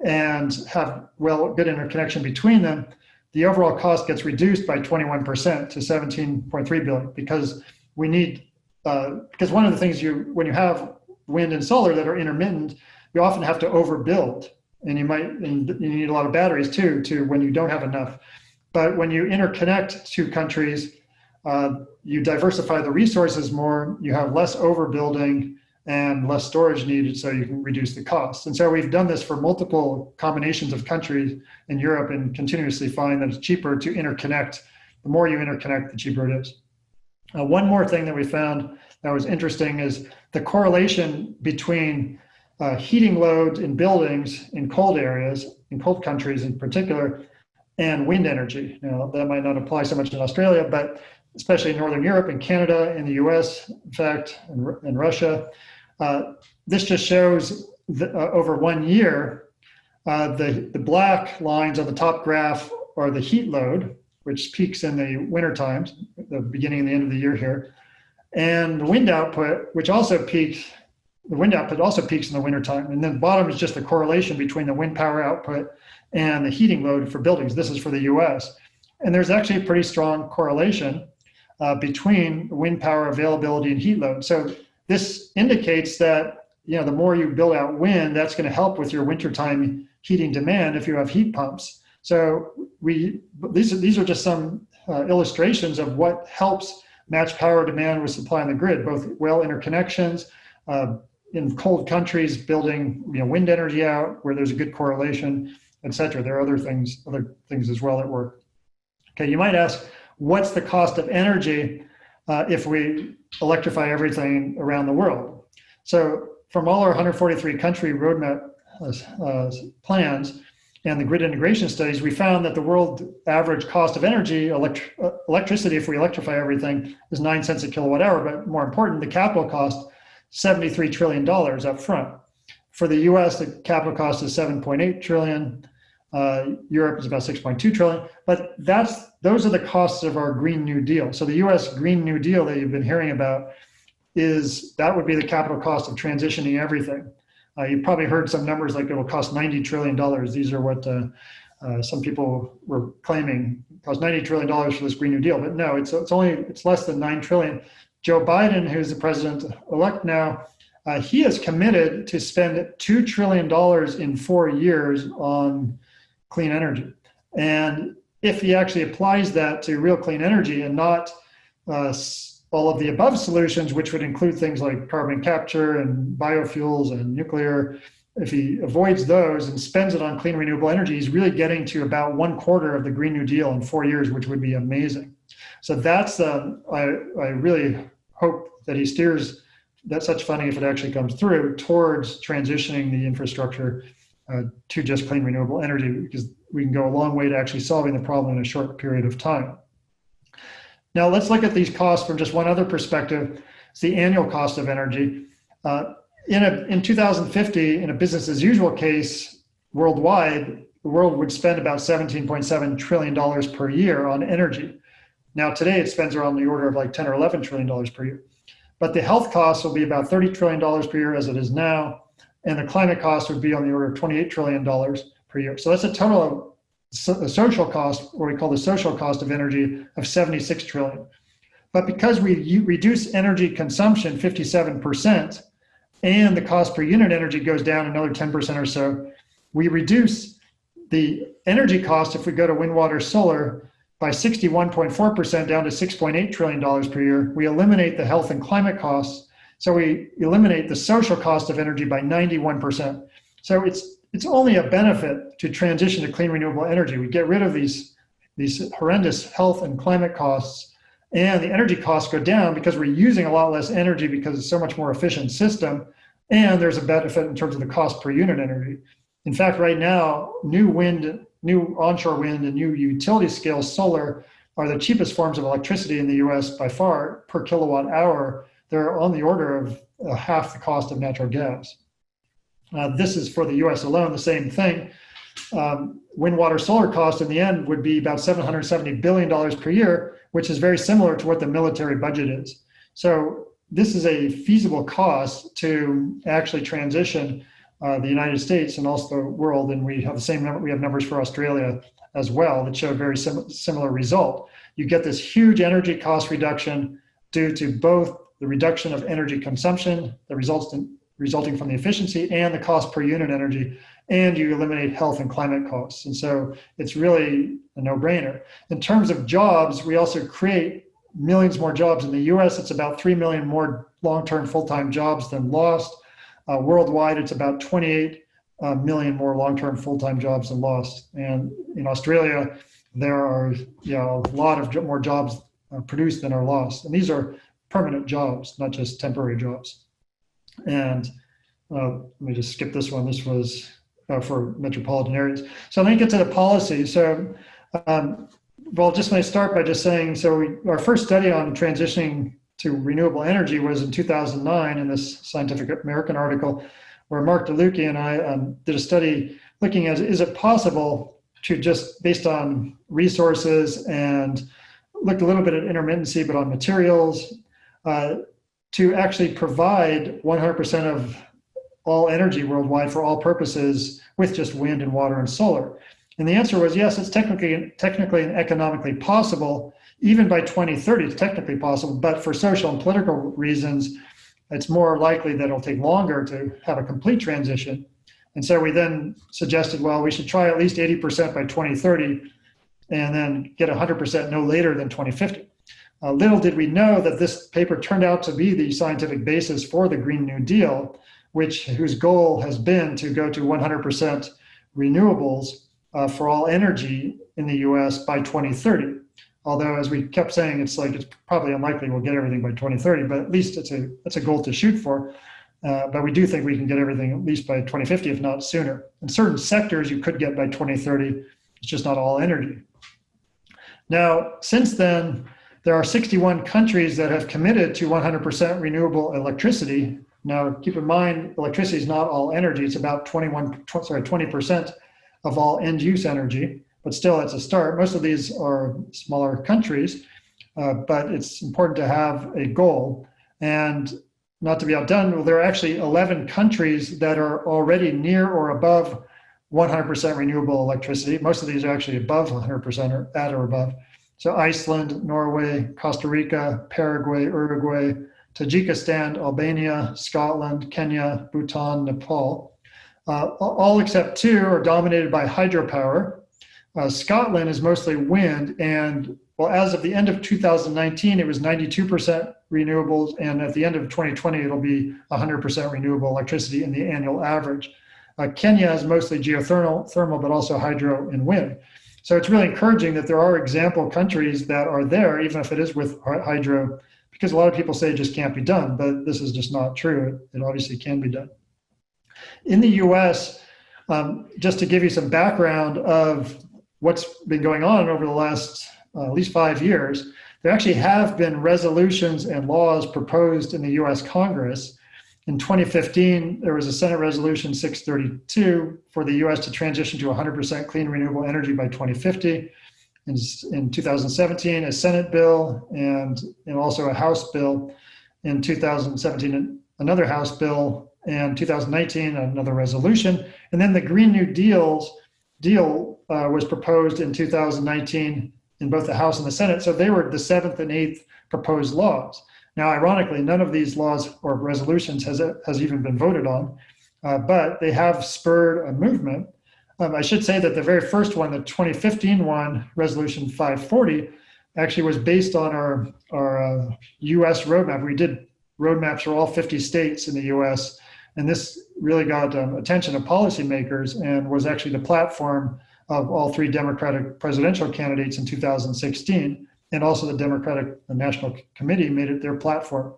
Speaker 3: and have well good interconnection between them, the overall cost gets reduced by 21% to 17.3 billion because we need uh, because one of the things you when you have wind and solar that are intermittent, you often have to overbuild, and you might and you need a lot of batteries too to when you don't have enough. But when you interconnect two countries, uh, you diversify the resources more. You have less overbuilding and less storage needed so you can reduce the cost. And so we've done this for multiple combinations of countries in Europe and continuously find that it's cheaper to interconnect. The more you interconnect, the cheaper it is. Uh, one more thing that we found that was interesting is the correlation between uh, heating loads in buildings in cold areas, in cold countries in particular, and wind energy. Now, that might not apply so much in Australia, but especially in Northern Europe and Canada, in the US, in fact, and, in Russia, uh, this just shows the, uh, over one year, uh, the, the black lines on the top graph are the heat load, which peaks in the winter times, the beginning and the end of the year here. And the wind output, which also peaks, the wind output also peaks in the winter time. And then the bottom is just the correlation between the wind power output and the heating load for buildings. This is for the US. And there's actually a pretty strong correlation uh, between wind power availability and heat load. So this indicates that you know the more you build out wind, that's going to help with your wintertime heating demand if you have heat pumps. So we these are, these are just some uh, illustrations of what helps match power demand with supply on the grid, both well interconnections, uh, in cold countries, building you know, wind energy out where there's a good correlation, et cetera. There are other things, other things as well at work. Okay, you might ask, what's the cost of energy uh, if we electrify everything around the world. So from all our 143 country roadmap uh, uh, plans and the grid integration studies, we found that the world average cost of energy, elect electricity, if we electrify everything, is nine cents a kilowatt hour. But more important, the capital cost, $73 trillion up front. for the US, the capital cost is 7.8 trillion. Uh, Europe is about 6.2 trillion, but that's those are the costs of our Green New Deal. So the US Green New Deal that you've been hearing about is that would be the capital cost of transitioning everything. Uh, you probably heard some numbers like it will cost 90 trillion dollars. These are what uh, uh, some people were claiming cost 90 trillion dollars for this Green New Deal, but no, it's it's only it's less than nine trillion. Joe Biden, who's the president elect now, uh, he has committed to spend two trillion dollars in four years on clean energy. And if he actually applies that to real clean energy and not uh, all of the above solutions, which would include things like carbon capture and biofuels and nuclear, if he avoids those and spends it on clean renewable energy, he's really getting to about one quarter of the Green New Deal in four years, which would be amazing. So that's, uh, I, I really hope that he steers that such funding, if it actually comes through, towards transitioning the infrastructure uh, to just clean renewable energy because we can go a long way to actually solving the problem in a short period of time. Now let's look at these costs from just one other perspective. It's the annual cost of energy. Uh, in, a, in 2050, in a business as usual case, worldwide, the world would spend about $17.7 trillion per year on energy. Now today it spends around the order of like 10 or 11 trillion dollars per year. But the health costs will be about 30 trillion dollars per year as it is now and the climate costs would be on the order of $28 trillion per year. So that's a total of so the social cost, what we call the social cost of energy, of 76 trillion. But because we reduce energy consumption 57%, and the cost per unit energy goes down another 10% or so, we reduce the energy cost if we go to wind, water, solar by 61.4% down to $6.8 trillion per year. We eliminate the health and climate costs so we eliminate the social cost of energy by 91%. So it's, it's only a benefit to transition to clean renewable energy. We get rid of these, these horrendous health and climate costs and the energy costs go down because we're using a lot less energy because it's so much more efficient system. And there's a benefit in terms of the cost per unit energy. In fact, right now, new wind, new onshore wind and new utility scale solar are the cheapest forms of electricity in the US by far per kilowatt hour they're on the order of uh, half the cost of natural gas. Uh, this is for the US alone, the same thing. Um, wind, water, solar cost in the end would be about $770 billion per year, which is very similar to what the military budget is. So this is a feasible cost to actually transition uh, the United States and also the world. And we have the same number, we have numbers for Australia as well that show a very sim similar result. You get this huge energy cost reduction due to both the reduction of energy consumption that results in resulting from the efficiency and the cost per unit energy, and you eliminate health and climate costs. And so it's really a no-brainer. In terms of jobs, we also create millions more jobs in the US. It's about 3 million more long-term full-time jobs than lost. Uh, worldwide, it's about 28 uh, million more long-term full-time jobs than lost. And in Australia, there are you know, a lot of more jobs uh, produced than are lost. And these are permanent jobs, not just temporary jobs. And uh, let me just skip this one. This was uh, for metropolitan areas. So let me get to the policy. So, um, well, just let me start by just saying, so we, our first study on transitioning to renewable energy was in 2009 in this Scientific American article where Mark DeLucchi and I um, did a study looking at, is it possible to just based on resources and looked a little bit at intermittency, but on materials, uh, to actually provide 100% of all energy worldwide for all purposes with just wind and water and solar? And the answer was yes, it's technically, technically and economically possible. Even by 2030, it's technically possible, but for social and political reasons, it's more likely that it'll take longer to have a complete transition. And so we then suggested, well, we should try at least 80% by 2030 and then get 100% no later than 2050. Uh, little did we know that this paper turned out to be the scientific basis for the Green New Deal, which whose goal has been to go to 100% renewables uh, for all energy in the US by 2030. Although, as we kept saying, it's like it's probably unlikely we'll get everything by 2030, but at least it's a it's a goal to shoot for. Uh, but we do think we can get everything at least by 2050, if not sooner. In certain sectors, you could get by 2030. It's just not all energy. Now, since then, there are 61 countries that have committed to 100% renewable electricity Now, keep in mind, electricity is not all energy. It's about 21, sorry, 20% of all end use energy, but still it's a start. Most of these are smaller countries, uh, but it's important to have a goal. And not to be outdone, well, there are actually 11 countries that are already near or above 100% renewable electricity. Most of these are actually above 100% or at or above. So Iceland, Norway, Costa Rica, Paraguay, Uruguay, Tajikistan, Albania, Scotland, Kenya, Bhutan, Nepal. Uh, all except two are dominated by hydropower. Uh, Scotland is mostly wind, and well, as of the end of 2019, it was 92% renewables, and at the end of 2020, it'll be 100% renewable electricity in the annual average. Uh, Kenya is mostly geothermal, thermal, but also hydro and wind. So it's really encouraging that there are example countries that are there, even if it is with hydro because a lot of people say it just can't be done, but this is just not true. It, obviously can be done. In the US, um, just to give you some background of what's been going on over the last uh, at least five years, there actually have been resolutions and laws proposed in the US Congress. In 2015, there was a Senate Resolution 632 for the US to transition to 100% clean renewable energy by 2050 in, in 2017, a Senate bill and, and also a House bill in 2017, another House bill, and 2019, another resolution. And then the Green New Deals deal uh, was proposed in 2019 in both the House and the Senate. So they were the seventh and eighth proposed laws. Now, ironically, none of these laws or resolutions has, has even been voted on, uh, but they have spurred a movement um, I should say that the very first one, the 2015 one, Resolution 540, actually was based on our, our uh, US roadmap. We did roadmaps for all 50 states in the US, and this really got um, attention of policymakers and was actually the platform of all three Democratic presidential candidates in 2016. And also the Democratic National Committee made it their platform.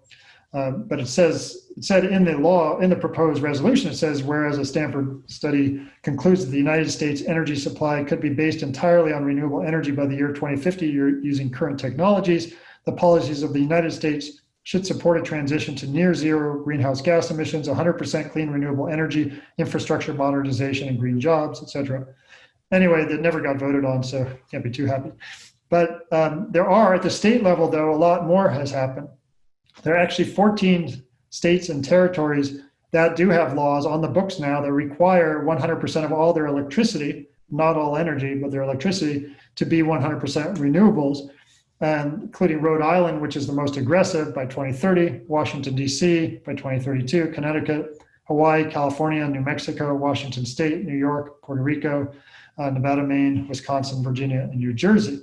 Speaker 3: Uh, but it says, it said in the law, in the proposed resolution, it says, whereas a Stanford study concludes that the United States energy supply could be based entirely on renewable energy by the year 2050 using current technologies, the policies of the United States should support a transition to near zero greenhouse gas emissions, 100% clean renewable energy, infrastructure modernization, and green jobs, et cetera. Anyway, that never got voted on, so can't be too happy. But um, there are, at the state level, though, a lot more has happened. There are actually 14 states and territories that do have laws on the books now that require 100% of all their electricity, not all energy, but their electricity, to be 100% renewables, and including Rhode Island, which is the most aggressive by 2030, Washington, D.C. by 2032, Connecticut, Hawaii, California, New Mexico, Washington State, New York, Puerto Rico, uh, Nevada, Maine, Wisconsin, Virginia, and New Jersey.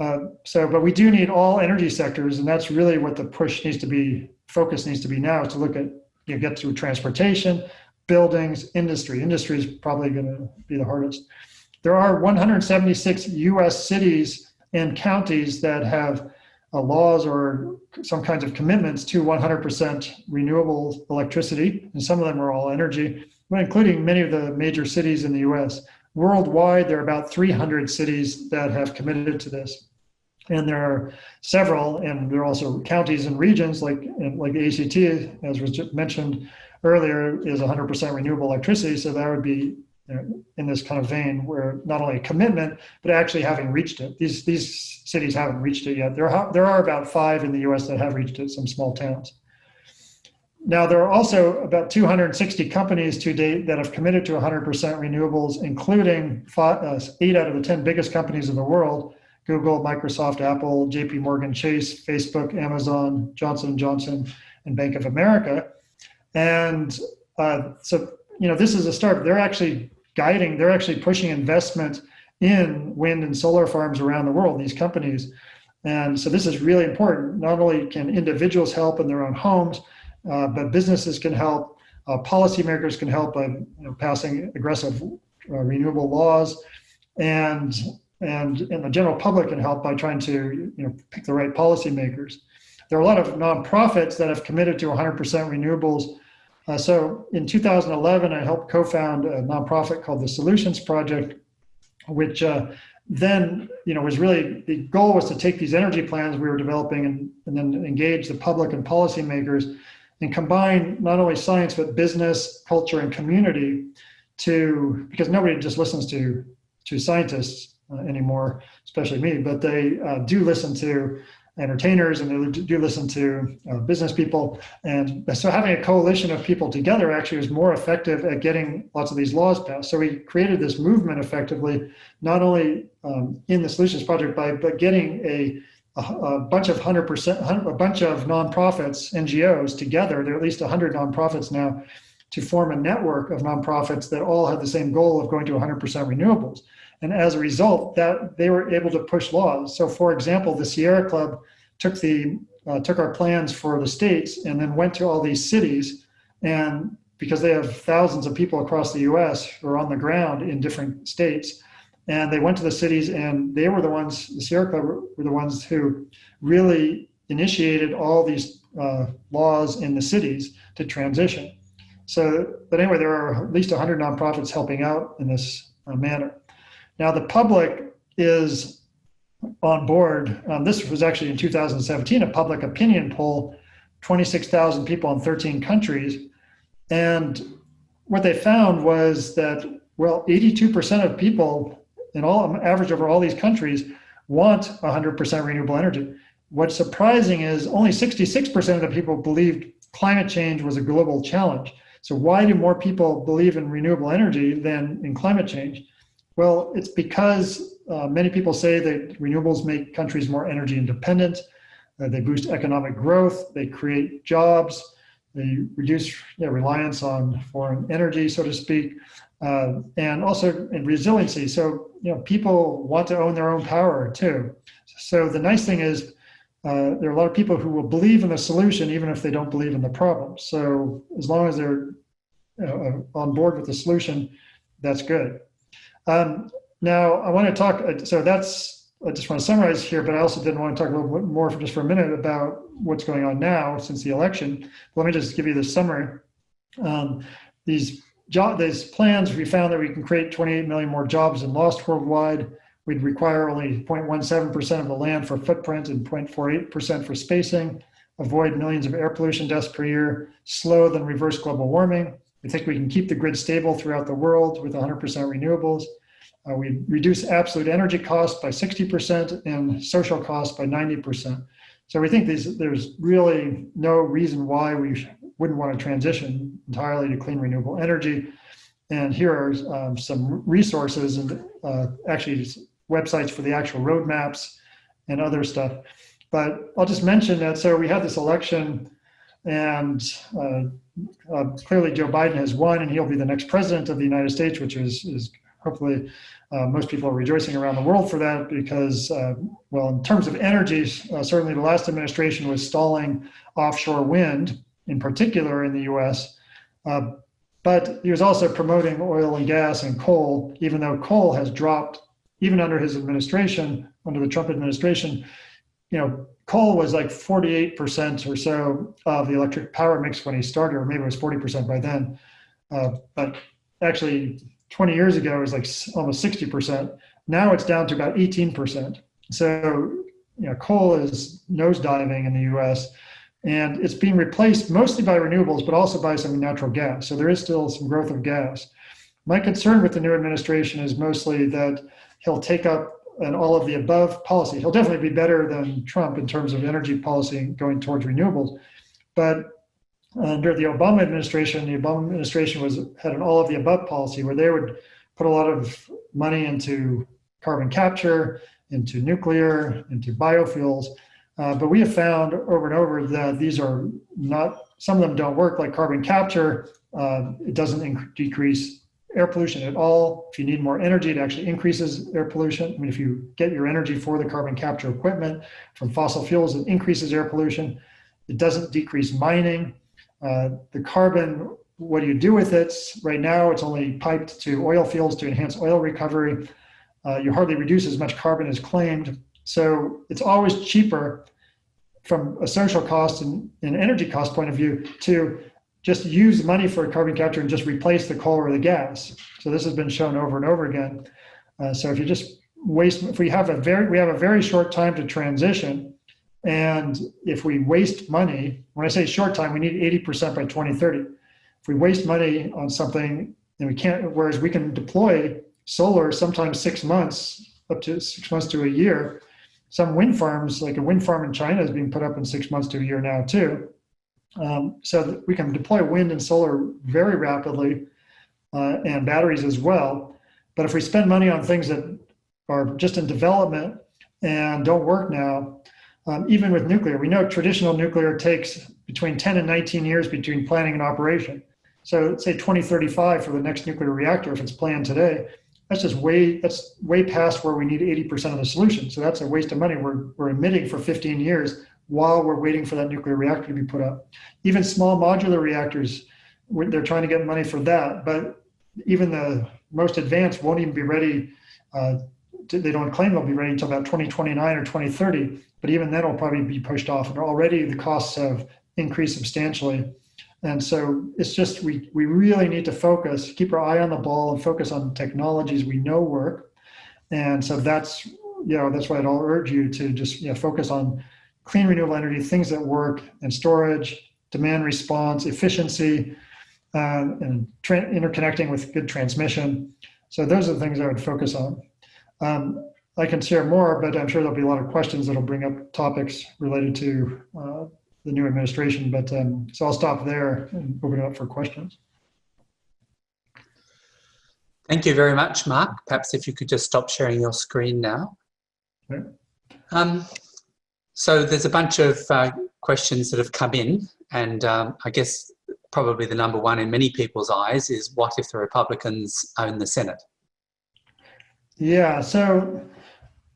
Speaker 3: Uh, so, but we do need all energy sectors, and that's really what the push needs to be, focus needs to be now, is to look at, you know, get through transportation, buildings, industry. Industry is probably going to be the hardest. There are 176 U.S. cities and counties that have uh, laws or some kinds of commitments to 100% renewable electricity, and some of them are all energy, but including many of the major cities in the U.S. Worldwide, there are about 300 cities that have committed to this and there are several, and there are also counties and regions like like the ACT, as was mentioned earlier, is 100% renewable electricity. So that would be in this kind of vein, where not only a commitment, but actually having reached it. These these cities haven't reached it yet. There are there are about five in the U.S. that have reached it. Some small towns. Now, there are also about 260 companies to date that have committed to 100% renewables, including five, uh, eight out of the 10 biggest companies in the world, Google, Microsoft, Apple, JP Morgan Chase, Facebook, Amazon, Johnson & Johnson, and Bank of America. And uh, so, you know, this is a start. They're actually guiding, they're actually pushing investment in wind and solar farms around the world, these companies. And so this is really important. Not only can individuals help in their own homes, uh, but businesses can help, uh, policymakers can help by you know, passing aggressive uh, renewable laws, and and, and the general public can help by trying to you know, pick the right policymakers. There are a lot of nonprofits that have committed to 100% renewables. Uh, so in 2011, I helped co-found a nonprofit called the Solutions Project, which uh, then you know was really the goal was to take these energy plans we were developing and, and then engage the public and policymakers and combine not only science, but business, culture, and community to, because nobody just listens to, to scientists anymore, especially me, but they uh, do listen to entertainers and they do listen to uh, business people. And so having a coalition of people together actually was more effective at getting lots of these laws passed. So we created this movement effectively, not only um, in the Solutions Project, by, but getting a, a, a bunch of 100%, a bunch of nonprofits, NGOs together, there are at least 100 nonprofits now, to form a network of nonprofits that all have the same goal of going to 100% renewables. And as a result, that they were able to push laws. So for example, the Sierra Club took the uh, took our plans for the states and then went to all these cities. And because they have thousands of people across the US who are on the ground in different states and they went to the cities and they were the ones the Sierra Club were the ones who really initiated all these uh, laws in the cities to transition. So but anyway there are at least 100 nonprofits helping out in this uh, manner now the public is on board. Um, this was actually in 2017, a public opinion poll, 26,000 people in 13 countries. And what they found was that, well, 82% of people in all average over all these countries want 100% renewable energy. What's surprising is only 66% of the people believed climate change was a global challenge. So why do more people believe in renewable energy than in climate change? Well, it's because uh, many people say that renewables make countries more energy independent. Uh, they boost economic growth. They create jobs. They reduce reliance on foreign energy, so to speak, uh, and also in resiliency. So, you know, people want to own their own power too. So the nice thing is uh, there are a lot of people who will believe in the solution even if they don't believe in the problem. So as long as they're uh, on board with the solution, that's good. Um, now, I want to talk, uh, so that's, I just want to summarize here, but I also didn't want to talk a little bit more for just for a minute about what's going on now since the election. But Let me just give you the summary. Um, these job, these plans, we found that we can create 28 million more jobs than lost worldwide. We'd require only 0.17% of the land for footprint and 0.48% for spacing, avoid millions of air pollution deaths per year, slow than reverse global warming. We think we can keep the grid stable throughout the world with 100% renewables. Uh, we reduce absolute energy costs by 60% and social costs by 90%. So we think these, there's really no reason why we wouldn't want to transition entirely to clean renewable energy. And here are um, some resources and uh, actually websites for the actual roadmaps and other stuff. But I'll just mention that, so we had this election and uh, uh, clearly Joe Biden has won and he'll be the next president of the United States, which is, is hopefully uh, most people are rejoicing around the world for that because, uh, well, in terms of energy, uh, certainly the last administration was stalling offshore wind, in particular in the US. Uh, but he was also promoting oil and gas and coal, even though coal has dropped, even under his administration, under the Trump administration, you know, coal was like 48% or so of the electric power mix when he started, or maybe it was 40% by then. Uh, but actually 20 years ago, it was like almost 60%. Now it's down to about 18%. So, you know, coal is nosediving in the US and it's being replaced mostly by renewables, but also by some natural gas. So there is still some growth of gas. My concern with the new administration is mostly that he'll take up an all of the above policy. He'll definitely be better than Trump in terms of energy policy going towards renewables. But under the Obama administration, the Obama administration was had an all of the above policy where they would put a lot of money into carbon capture, into nuclear, into biofuels. Uh, but we have found over and over that these are not, some of them don't work like carbon capture. Uh, it doesn't decrease air pollution at all. If you need more energy, it actually increases air pollution. I mean, if you get your energy for the carbon capture equipment from fossil fuels, it increases air pollution. It doesn't decrease mining. Uh, the carbon, what do you do with it? Right now, it's only piped to oil fields to enhance oil recovery. Uh, you hardly reduce as much carbon as claimed. So it's always cheaper from a social cost and an energy cost point of view to just use money for a carbon capture and just replace the coal or the gas. So this has been shown over and over again. Uh, so if you just waste, if we have a very, we have a very short time to transition, And if we waste money, when I say short time, we need 80% by 2030. If we waste money on something and we can't, whereas we can deploy solar sometimes six months, up to six months to a year. Some wind farms, like a wind farm in China is being put up in six months to a year now too. Um, so that we can deploy wind and solar very rapidly uh, and batteries as well. But if we spend money on things that are just in development and don't work now, um, even with nuclear, we know traditional nuclear takes between 10 and 19 years between planning and operation. So say 2035 for the next nuclear reactor, if it's planned today, that's just way, that's way past where we need 80% of the solution. So that's a waste of money. We're, we're emitting for 15 years while we're waiting for that nuclear reactor to be put up. Even small modular reactors, they're trying to get money for that, but even the most advanced won't even be ready. Uh, to, they don't claim they'll be ready until about 2029 or 2030, but even then it'll probably be pushed off. And already the costs have increased substantially. And so it's just, we, we really need to focus, keep our eye on the ball and focus on technologies we know work. And so that's, you know, that's why I'd all urge you to just you know, focus on clean renewable energy, things that work and storage, demand response, efficiency, uh, and interconnecting with good transmission. So those are the things I would focus on. Um, I can share more, but I'm sure there'll be a lot of questions that'll bring up topics related to uh, the new administration. But um, so I'll stop there and open it up for questions.
Speaker 1: Thank you very much, Mark. Perhaps if you could just stop sharing your screen now. Okay. Um, so there's a bunch of uh, questions that have come in, and um, I guess probably the number one in many people's eyes is what if the Republicans own the Senate?
Speaker 3: Yeah, so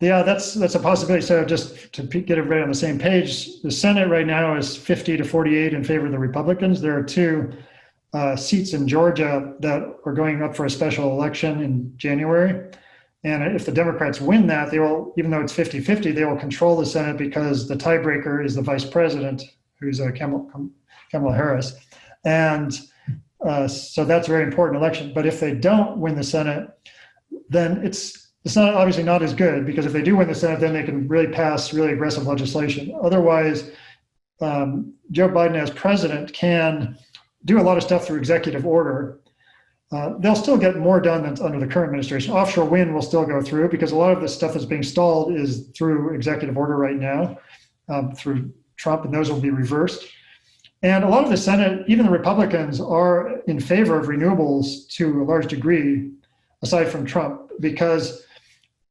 Speaker 3: yeah, that's that's a possibility. So just to get everybody on the same page, the Senate right now is 50 to 48 in favor of the Republicans. There are two uh, seats in Georgia that are going up for a special election in January. And if the Democrats win that, they will, even though it's 50-50, they will control the Senate because the tiebreaker is the vice president, who's uh, Kamala Harris. And uh, so that's a very important election. But if they don't win the Senate, then it's it's not obviously not as good because if they do win the Senate, then they can really pass really aggressive legislation. Otherwise, um, Joe Biden as president can do a lot of stuff through executive order. Uh, they'll still get more done than under the current administration. Offshore wind will still go through because a lot of the stuff that's being stalled is through executive order right now, um, through Trump, and those will be reversed. And a lot of the Senate, even the Republicans, are in favor of renewables to a large degree, aside from Trump, because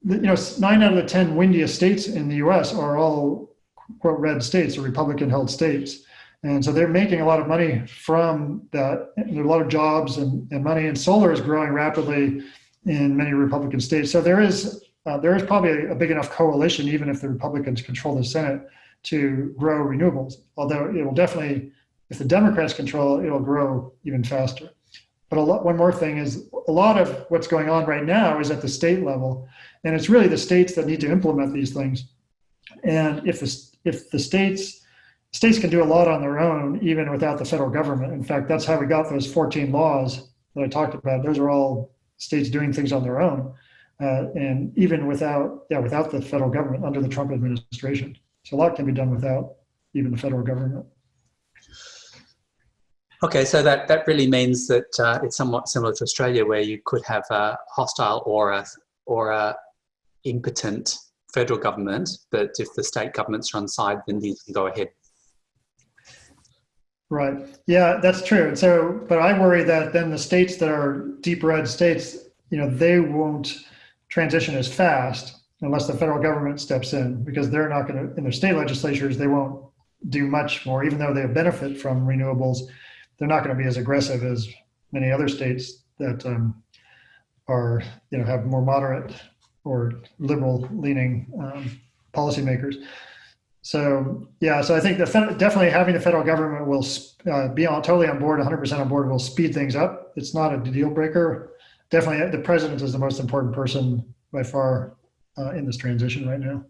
Speaker 3: you know nine out of the ten windiest states in the U.S. are all quote red states or Republican-held states, and so they're making a lot of money from that. There are a lot of jobs and, and money, and solar is growing rapidly in many Republican states. So there is uh, there is probably a, a big enough coalition, even if the Republicans control the Senate, to grow renewables. Although it will definitely if the Democrats control it, it'll grow even faster. But a lot, one more thing is a lot of what's going on right now is at the state level, and it's really the states that need to implement these things. And if the, if the states, states can do a lot on their own, even without the federal government. In fact, that's how we got those 14 laws that I talked about. Those are all states doing things on their own. Uh, and even without, yeah, without the federal government under the Trump administration. So a lot can be done without even the federal government.
Speaker 1: Okay, so that, that really means that uh, it's somewhat similar to Australia where you could have a hostile or a, or a impotent federal government, but if the state governments are on side, then these can go ahead.
Speaker 3: Right. Yeah, that's true. And so, but I worry that then the states that are deep red states, you know, they won't transition as fast unless the federal government steps in because they're not going to, in their state legislatures, they won't do much more, even though they benefit from renewables they're not going to be as aggressive as many other states that um, are, you know, have more moderate or liberal leaning um, policymakers. So yeah, so I think the definitely having the federal government will uh, be on totally on board, 100% on board will speed things up. It's not a deal breaker. Definitely, the president is the most important person by far uh, in this transition right now.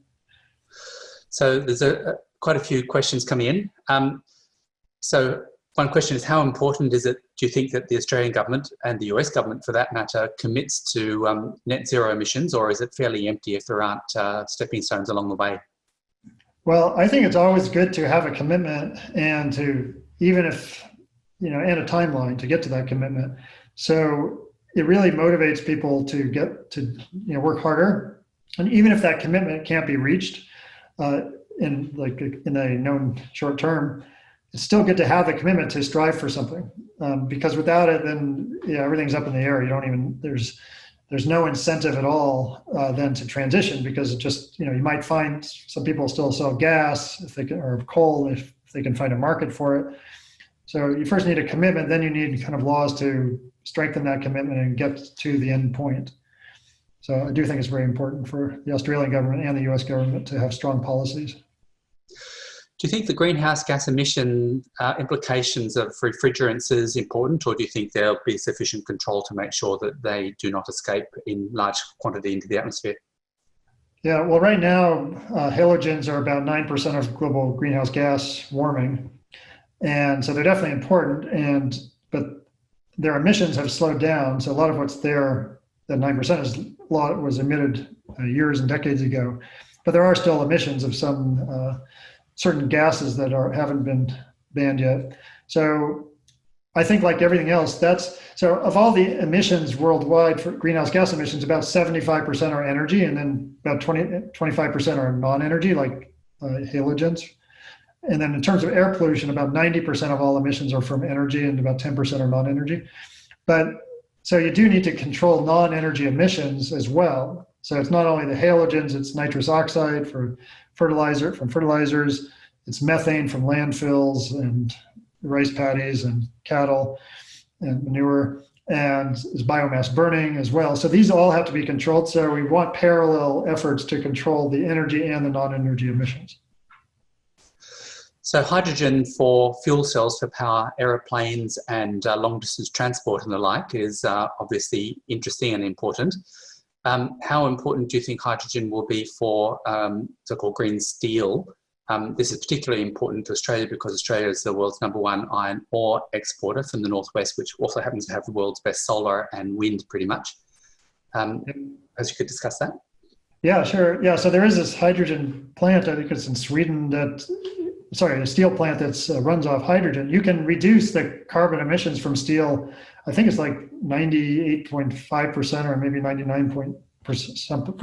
Speaker 1: So there's a, quite a few questions coming in. Um, so one question is how important is it, do you think that the Australian government and the US government for that matter commits to um, net zero emissions or is it fairly empty if there aren't uh, stepping stones along the way?
Speaker 3: Well, I think it's always good to have a commitment and to, even if, you know, and a timeline to get to that commitment. So it really motivates people to get to, you know, work harder. And even if that commitment can't be reached uh, in like in a known short term, it's still good to have the commitment to strive for something. Um, because without it, then yeah, everything's up in the air. You don't even, there's, there's no incentive at all uh, then to transition because it just, you know, you might find some people still sell gas if they can, or coal if, if they can find a market for it. So you first need a commitment, then you need kind of laws to strengthen that commitment and get to the end point. So I do think it's very important for the Australian government and the US government to have strong policies.
Speaker 1: Do you think the greenhouse gas emission uh, implications of refrigerants is important, or do you think there'll be sufficient control to make sure that they do not escape in large quantity into the atmosphere?
Speaker 3: Yeah, well, right now, uh, halogens are about 9% of global greenhouse gas warming. And so they're definitely important, and but their emissions have slowed down. So a lot of what's there, that 9% is a lot was emitted uh, years and decades ago. But there are still emissions of some uh, certain gases that are haven't been banned yet. So I think like everything else, that's so of all the emissions worldwide for greenhouse gas emissions, about 75% are energy and then about 20, 25% are non-energy like uh, halogens. And then in terms of air pollution, about 90% of all emissions are from energy and about 10% are non-energy. But so you do need to control non-energy emissions as well. So it's not only the halogens, it's nitrous oxide for fertilizer from fertilizers. It's methane from landfills and rice paddies and cattle and manure and is biomass burning as well. So these all have to be controlled. So we want parallel efforts to control the energy and the non-energy emissions.
Speaker 1: So hydrogen for fuel cells for power aeroplanes and uh, long distance transport and the like is uh, obviously interesting and important. Um, how important do you think hydrogen will be for um, so-called green steel? Um, this is particularly important to Australia because Australia is the world's number one iron ore exporter from the northwest, which also happens to have the world's best solar and wind pretty much. Um, as you could discuss that.
Speaker 3: Yeah, sure. Yeah, so there is this hydrogen plant, I think it's in Sweden, that, sorry, a steel plant that uh, runs off hydrogen. You can reduce the carbon emissions from steel I think it's like 98.5% or maybe 99 for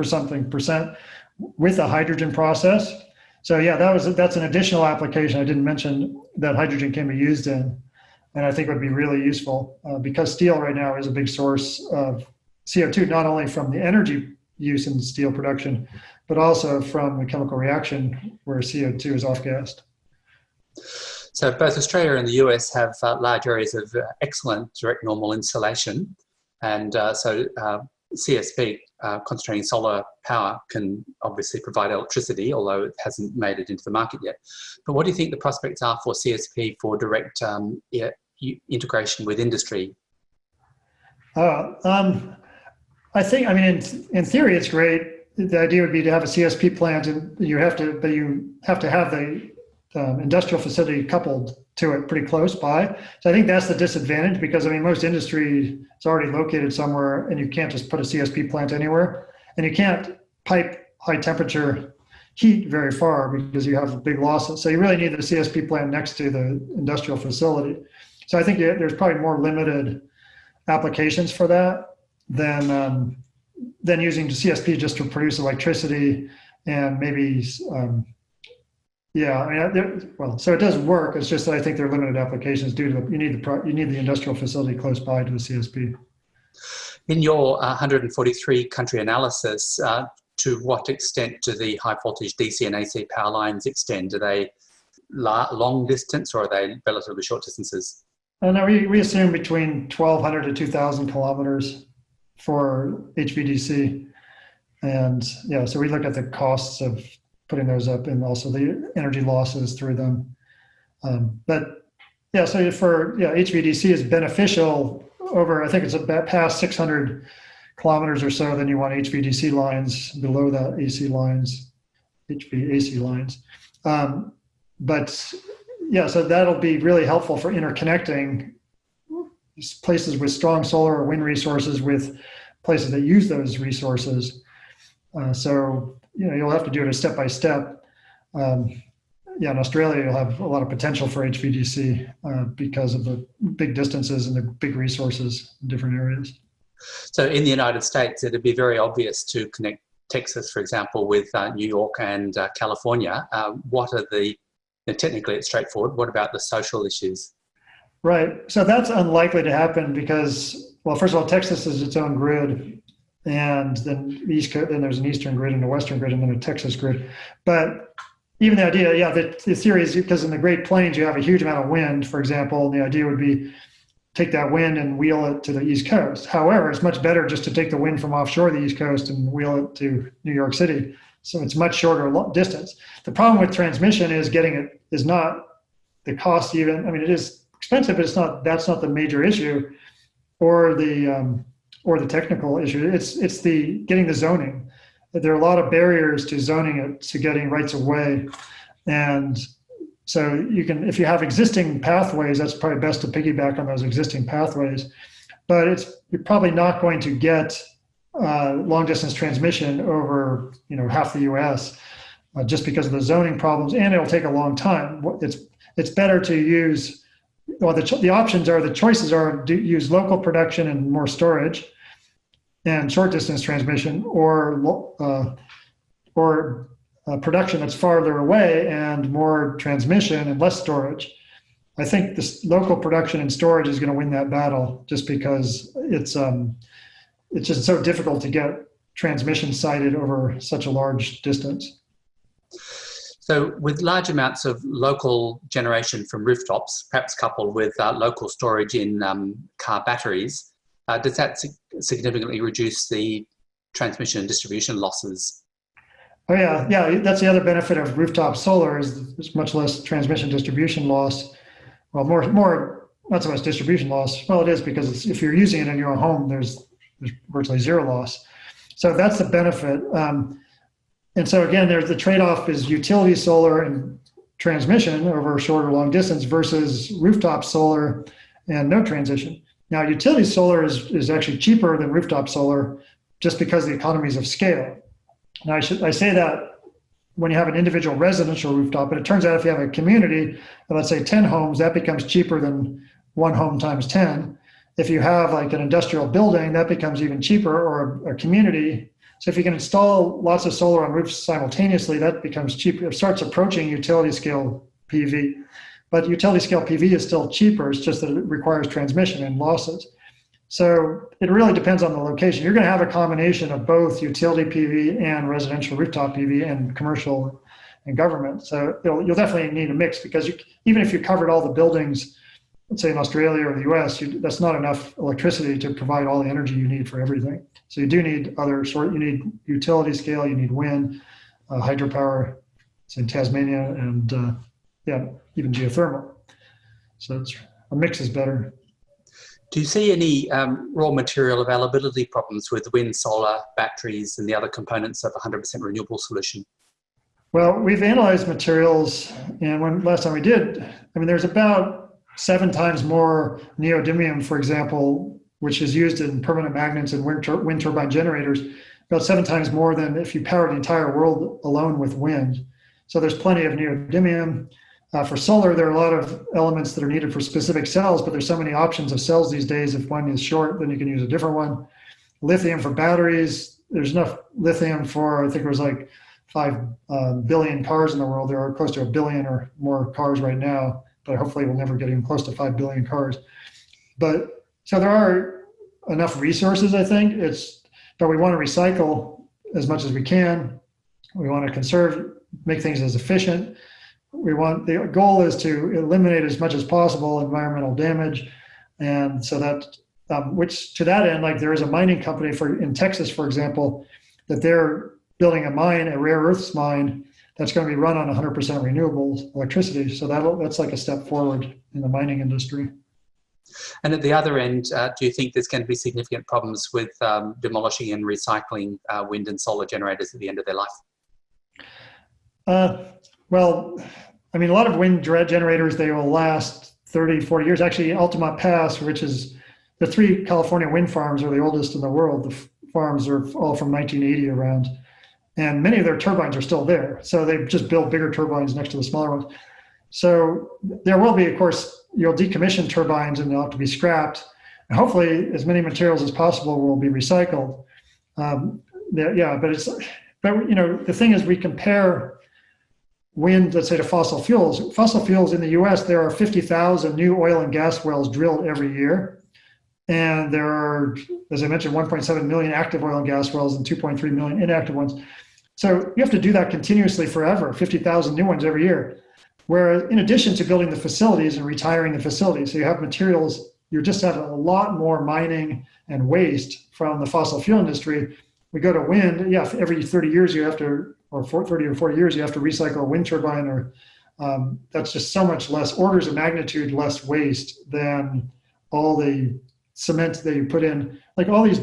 Speaker 3: something percent with a hydrogen process. So yeah, that was that's an additional application I didn't mention that hydrogen can be used in, and I think would be really useful uh, because steel right now is a big source of CO2, not only from the energy use in steel production, but also from the chemical reaction where CO2 is off-gassed.
Speaker 1: So both Australia and the US have uh, large areas of uh, excellent direct normal insolation. And uh, so uh, CSP, uh, concentrating solar power, can obviously provide electricity, although it hasn't made it into the market yet. But what do you think the prospects are for CSP for direct um, integration with industry?
Speaker 3: Uh, um, I think, I mean, in, in theory, it's great. The idea would be to have a CSP plant and you have to, but you have to have the um, industrial facility coupled to it pretty close by. So I think that's the disadvantage because I mean, most industry is already located somewhere and you can't just put a CSP plant anywhere and you can't pipe high temperature heat very far because you have big losses. So you really need the CSP plant next to the industrial facility. So I think there's probably more limited applications for that than, um, than using CSP just to produce electricity and maybe um, yeah, I mean, well, so it does work. It's just that I think there are limited applications due to the, you need the you need the industrial facility close by to the CSP.
Speaker 1: In your uh, 143 country analysis, uh, to what extent do the high voltage DC and AC power lines extend? Do they long distance or are they relatively short distances?
Speaker 3: And uh, we, we assume between 1200 to 2000 kilometers for HVDC. And yeah, so we look at the costs of putting those up and also the energy losses through them. Um, but yeah, so for yeah, HVDC is beneficial over, I think it's about past 600 kilometers or so, then you want HVDC lines below that AC lines, HVAC lines. Um, but yeah, so that'll be really helpful for interconnecting places with strong solar or wind resources with places that use those resources. Uh, so you know, you'll have to do it a step by step. um, yeah, in Australia, you'll have a lot of potential for HVDC uh, because of the big distances and the big resources in different areas.
Speaker 1: So in the United States, it'd be very obvious to connect Texas, for example, with uh, New York and uh, California. Uh, what are the, you know, technically it's straightforward, what about the social issues?
Speaker 3: Right, so that's unlikely to happen because, well, first of all, Texas is its own grid and then East Coast, then there's an Eastern grid and a Western grid and then a Texas grid. But even the idea, yeah, the, the theory is because in the Great Plains you have a huge amount of wind, for example, and the idea would be take that wind and wheel it to the East Coast. However, it's much better just to take the wind from offshore the East Coast and wheel it to New York City. So it's much shorter distance. The problem with transmission is getting it is not the cost even, I mean, it is expensive, but it's not, that's not the major issue or the, um, or the technical issue. It's, it's the getting the zoning. There are a lot of barriers to zoning it, to getting rights of way. And so you can, if you have existing pathways, that's probably best to piggyback on those existing pathways. But it's you're probably not going to get uh, long distance transmission over you know half the U.S. Uh, just because of the zoning problems, and it'll take a long time. It's it's better to use. Well, the the options are the choices are to use local production and more storage, and short distance transmission, or uh, or uh, production that's farther away and more transmission and less storage. I think this local production and storage is going to win that battle just because it's um, it's just so difficult to get transmission sited over such a large distance.
Speaker 1: So with large amounts of local generation from rooftops, perhaps coupled with uh, local storage in um, car batteries, uh, does that significantly reduce the transmission and distribution losses
Speaker 3: Oh yeah, yeah. That's the other benefit of rooftop solar is there's much less transmission distribution loss. Well, more more not so much distribution loss. Well, it is because if you're using it in your own home, there's there's virtually zero loss. So that's the benefit. Um, and so again, there's the trade-off is utility solar and transmission over short or long distance versus rooftop solar and no transition. Now, utility solar is, is actually cheaper than rooftop solar just because the economies of scale. Now, I, should, I say that when you have an individual residential rooftop, but it turns out if you have a community, let's say 10 homes, that becomes cheaper than one home times 10. If you have like an industrial building, that becomes even cheaper or a, a community. So if you can install lots of solar on roofs simultaneously, that becomes cheaper. It starts approaching utility scale PV. But utility scale PV is still cheaper. It's just that it requires transmission and losses. So it really depends on the location. You're going to have a combination of both utility PV and residential rooftop PV and commercial and government. So you'll definitely need a mix because you, even if you covered all the buildings, let's say in Australia or the US, you, that's not enough electricity to provide all the energy you need for everything. So you do need other sort, you need utility scale, you need wind, uh, hydropower, in Tasmania, and uh, yeah, even geothermal. So it's, a mix is better.
Speaker 1: Do you see any um, raw material availability problems with wind, solar, batteries, and the other components of a 100% renewable solution?
Speaker 3: Well, we've analyzed materials, and when last time we did, I mean, there's about seven times more neodymium, for example, which is used in permanent magnets and wind, tur wind turbine generators, about seven times more than if you power the entire world alone with wind. So there's plenty of neodymium. Uh, for solar, there are a lot of elements that are needed for specific cells, but there's so many options of cells these days. If one is short, then you can use a different one. Lithium for batteries, there's enough lithium for, I think it was like five uh, billion cars in the world. There are close to a billion or more cars right now, but hopefully we'll never get even close to 5 billion cars. But so there are enough resources, I think. It's, but we want to recycle as much as we can. We want to conserve, make things as efficient we want the goal is to eliminate as much as possible environmental damage and so that um, which to that end like there is a mining company for in texas for example that they're building a mine a rare earths mine that's going to be run on 100% renewable electricity so that that's like a step forward in the mining industry
Speaker 1: and at the other end, uh, do you think there's going to be significant problems with um, demolishing and recycling uh, wind and solar generators at the end of their life?
Speaker 3: Uh, well, I mean, a lot of wind generators, they will last 30, 40 years. Actually, Altamont Pass, which is the three California wind farms are the oldest in the world. The farms are all from 1980 around. and many of their turbines are still there. So they've just build bigger turbines next to the smaller ones. So there will be, of course, you'll decommission turbines and they'll have to be scrapped. And hopefully, as many materials as possible will be recycled. Um, yeah, but it's, but you know, the thing is, we compare wind, let's say, to fossil fuels. Fossil fuels in the U.S. there are 50,000 new oil and gas wells drilled every year. And there are, as I mentioned, 1.7 million active oil and gas wells and 2.3 million inactive ones. So you have to do that continuously forever, 50,000 new ones every year. Whereas in addition to building the facilities and retiring the facilities, so you have materials, you just have a lot more mining and waste from the fossil fuel industry. We go to wind, yeah, every 30 years you have to, or 30 or 40 years, you have to recycle a wind turbine or um, that's just so much less, orders of magnitude less waste than all the cement that you put in, like all these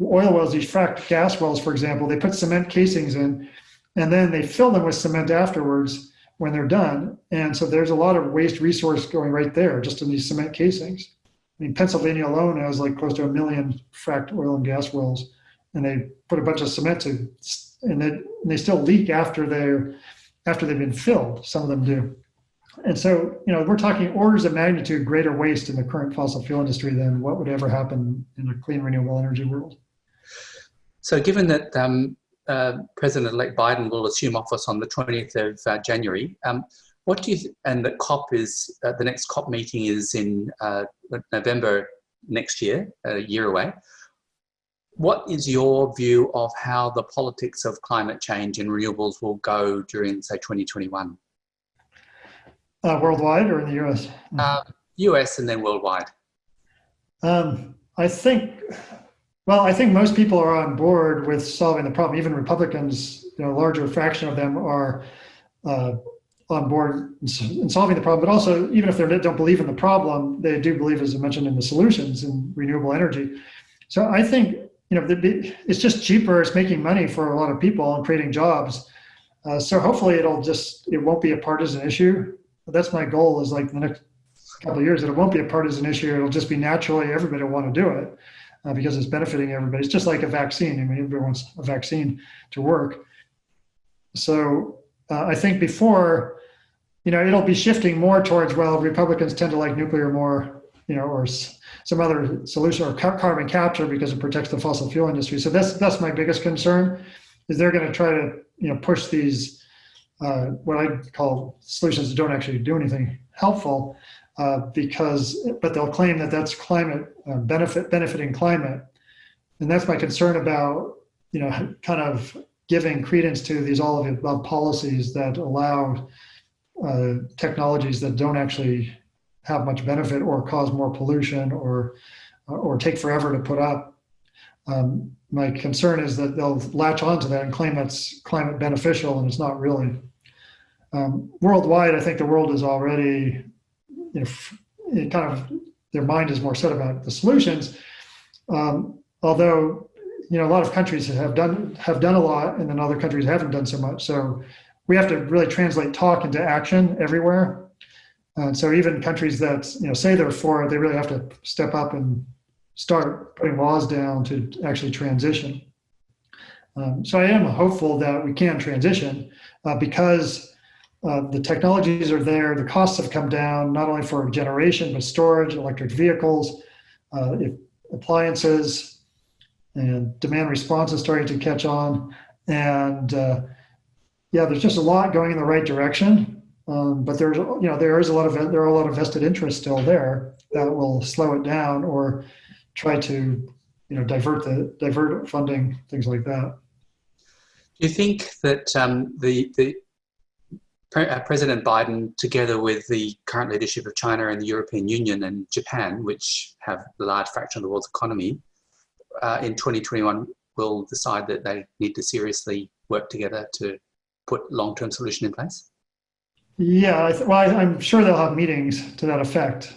Speaker 3: oil wells, these fracked gas wells, for example, they put cement casings in and then they fill them with cement afterwards when they're done. And so there's a lot of waste resource going right there just in these cement casings. I mean, Pennsylvania alone has like close to a million fracked oil and gas wells and they put a bunch of cement to, and they, and they still leak after they're, after they've been filled, some of them do. And so, you know, we're talking orders of magnitude greater waste in the current fossil fuel industry than what would ever happen in a clean renewable energy world.
Speaker 1: So given that um, uh, President-elect Biden will assume office on the 20th of uh, January, um, what do you, and the COP is, uh, the next COP meeting is in uh, November next year, a year away. What is your view of how the politics of climate change and renewables will go during, say, 2021?
Speaker 3: Uh, worldwide or in the US?
Speaker 1: Uh, US and then worldwide.
Speaker 3: Um, I think, well, I think most people are on board with solving the problem. Even Republicans, you know, a larger fraction of them are uh, on board in solving the problem. But also, even if they don't believe in the problem, they do believe, as I mentioned, in the solutions in renewable energy. So I think, you know, it's just cheaper. It's making money for a lot of people and creating jobs. Uh, so hopefully it'll just, it won't be a partisan issue that's my goal is like the next couple of years that it won't be a partisan issue. It'll just be naturally everybody will want to do it uh, because it's benefiting everybody. It's just like a vaccine. I mean, everybody wants a vaccine to work. So uh, I think before, you know, it'll be shifting more towards, well, Republicans tend to like nuclear more, you know, or some other solution or carbon capture because it protects the fossil fuel industry. So that's, that's my biggest concern is they're going to try to, you know, push these uh, what I call solutions that don't actually do anything helpful uh, because, but they'll claim that that's climate uh, benefit, benefiting climate. And that's my concern about, you know, kind of giving credence to these all of the above policies that allow uh, technologies that don't actually have much benefit or cause more pollution or, or take forever to put up. Um, my concern is that they'll latch onto that and claim that's climate beneficial and it's not really. Um, worldwide, I think the world is already, you know, it kind of, their mind is more set about the solutions. Um, although, you know, a lot of countries have done, have done a lot and then other countries haven't done so much. So we have to really translate talk into action everywhere. And so even countries that, you know, say they're for it, they really have to step up and start putting laws down to actually transition. Um, so I am hopeful that we can transition uh, because uh, the technologies are there, the costs have come down, not only for generation, but storage, electric vehicles, uh, appliances, and demand response is starting to catch on. And uh, yeah, there's just a lot going in the right direction. Um, but there's, you know, there is a lot of, there are a lot of vested interests still there that will slow it down or try to, you know, divert the, divert funding, things like that.
Speaker 1: Do you think that um, the, the President Biden, together with the current leadership of China and the European Union and Japan, which have a large fraction of the world's economy, uh, in 2021 will decide that they need to seriously work together to put long-term solution in place?
Speaker 3: Yeah, well, I, I'm sure they'll have meetings to that effect.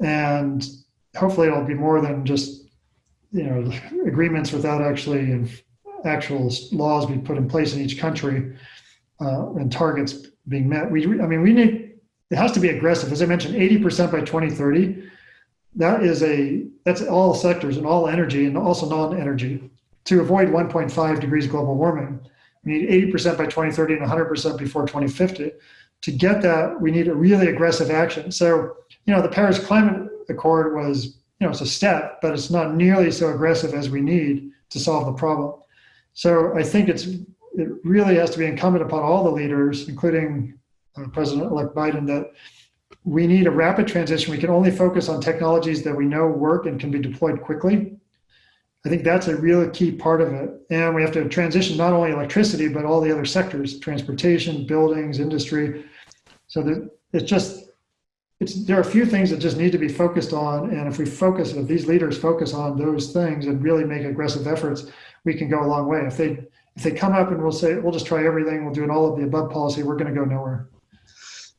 Speaker 3: And hopefully it'll be more than just, you know, agreements without actually actual laws being put in place in each country uh, and targets being met. We, I mean, we need, it has to be aggressive. As I mentioned, 80% by 2030. That is a, that's all sectors and all energy and also non-energy to avoid 1.5 degrees global warming. We need 80% by 2030 and 100% before 2050. To get that, we need a really aggressive action. So, you know, the Paris Climate Accord was, you know, it's a step, but it's not nearly so aggressive as we need to solve the problem. So I think it's it really has to be incumbent upon all the leaders, including uh, President-elect Biden, that we need a rapid transition. We can only focus on technologies that we know work and can be deployed quickly. I think that's a real key part of it. And we have to transition not only electricity, but all the other sectors, transportation, buildings, industry. So that it's just, it's, there are a few things that just need to be focused on. And if we focus, if these leaders focus on those things and really make aggressive efforts, we can go a long way. If they, if they come up and we'll say, we'll just try everything, we'll do an all of the above policy, we're going to go nowhere.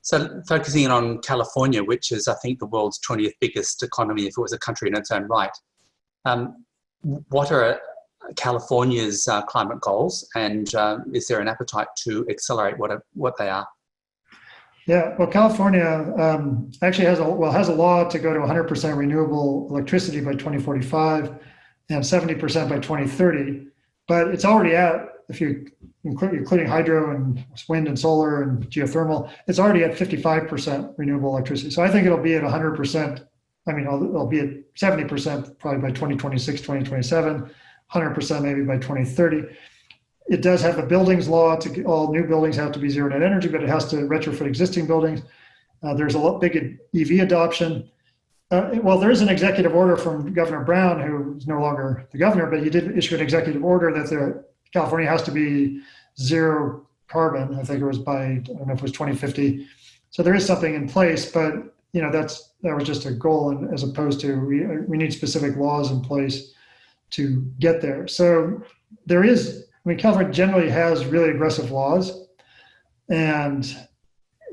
Speaker 1: So focusing on California, which is, I think, the world's 20th biggest economy if it was a country in its own right. Um, what are California's uh, climate goals and uh, is there an appetite to accelerate what, are, what they are?
Speaker 3: Yeah, well, California um, actually has a well has a law to go to 100% renewable electricity by 2045 and 70% by 2030, but it's already at if you include including hydro and wind and solar and geothermal, it's already at 55% renewable electricity. So I think it'll be at 100%. I mean, it'll, be at 70% probably by 2026, 2027, 100% maybe by 2030. It does have a buildings law to all new buildings have to be zero net energy, but it has to retrofit existing buildings. Uh, there's a lot big EV adoption. Uh, well, there is an executive order from Governor Brown, who is no longer the governor, but he did issue an executive order that the California has to be zero carbon. I think it was by, I don't know if it was 2050. So there is something in place, but you know, that's, that was just a goal and as opposed to, we, we need specific laws in place to get there. So there is, I mean, California generally has really aggressive laws and,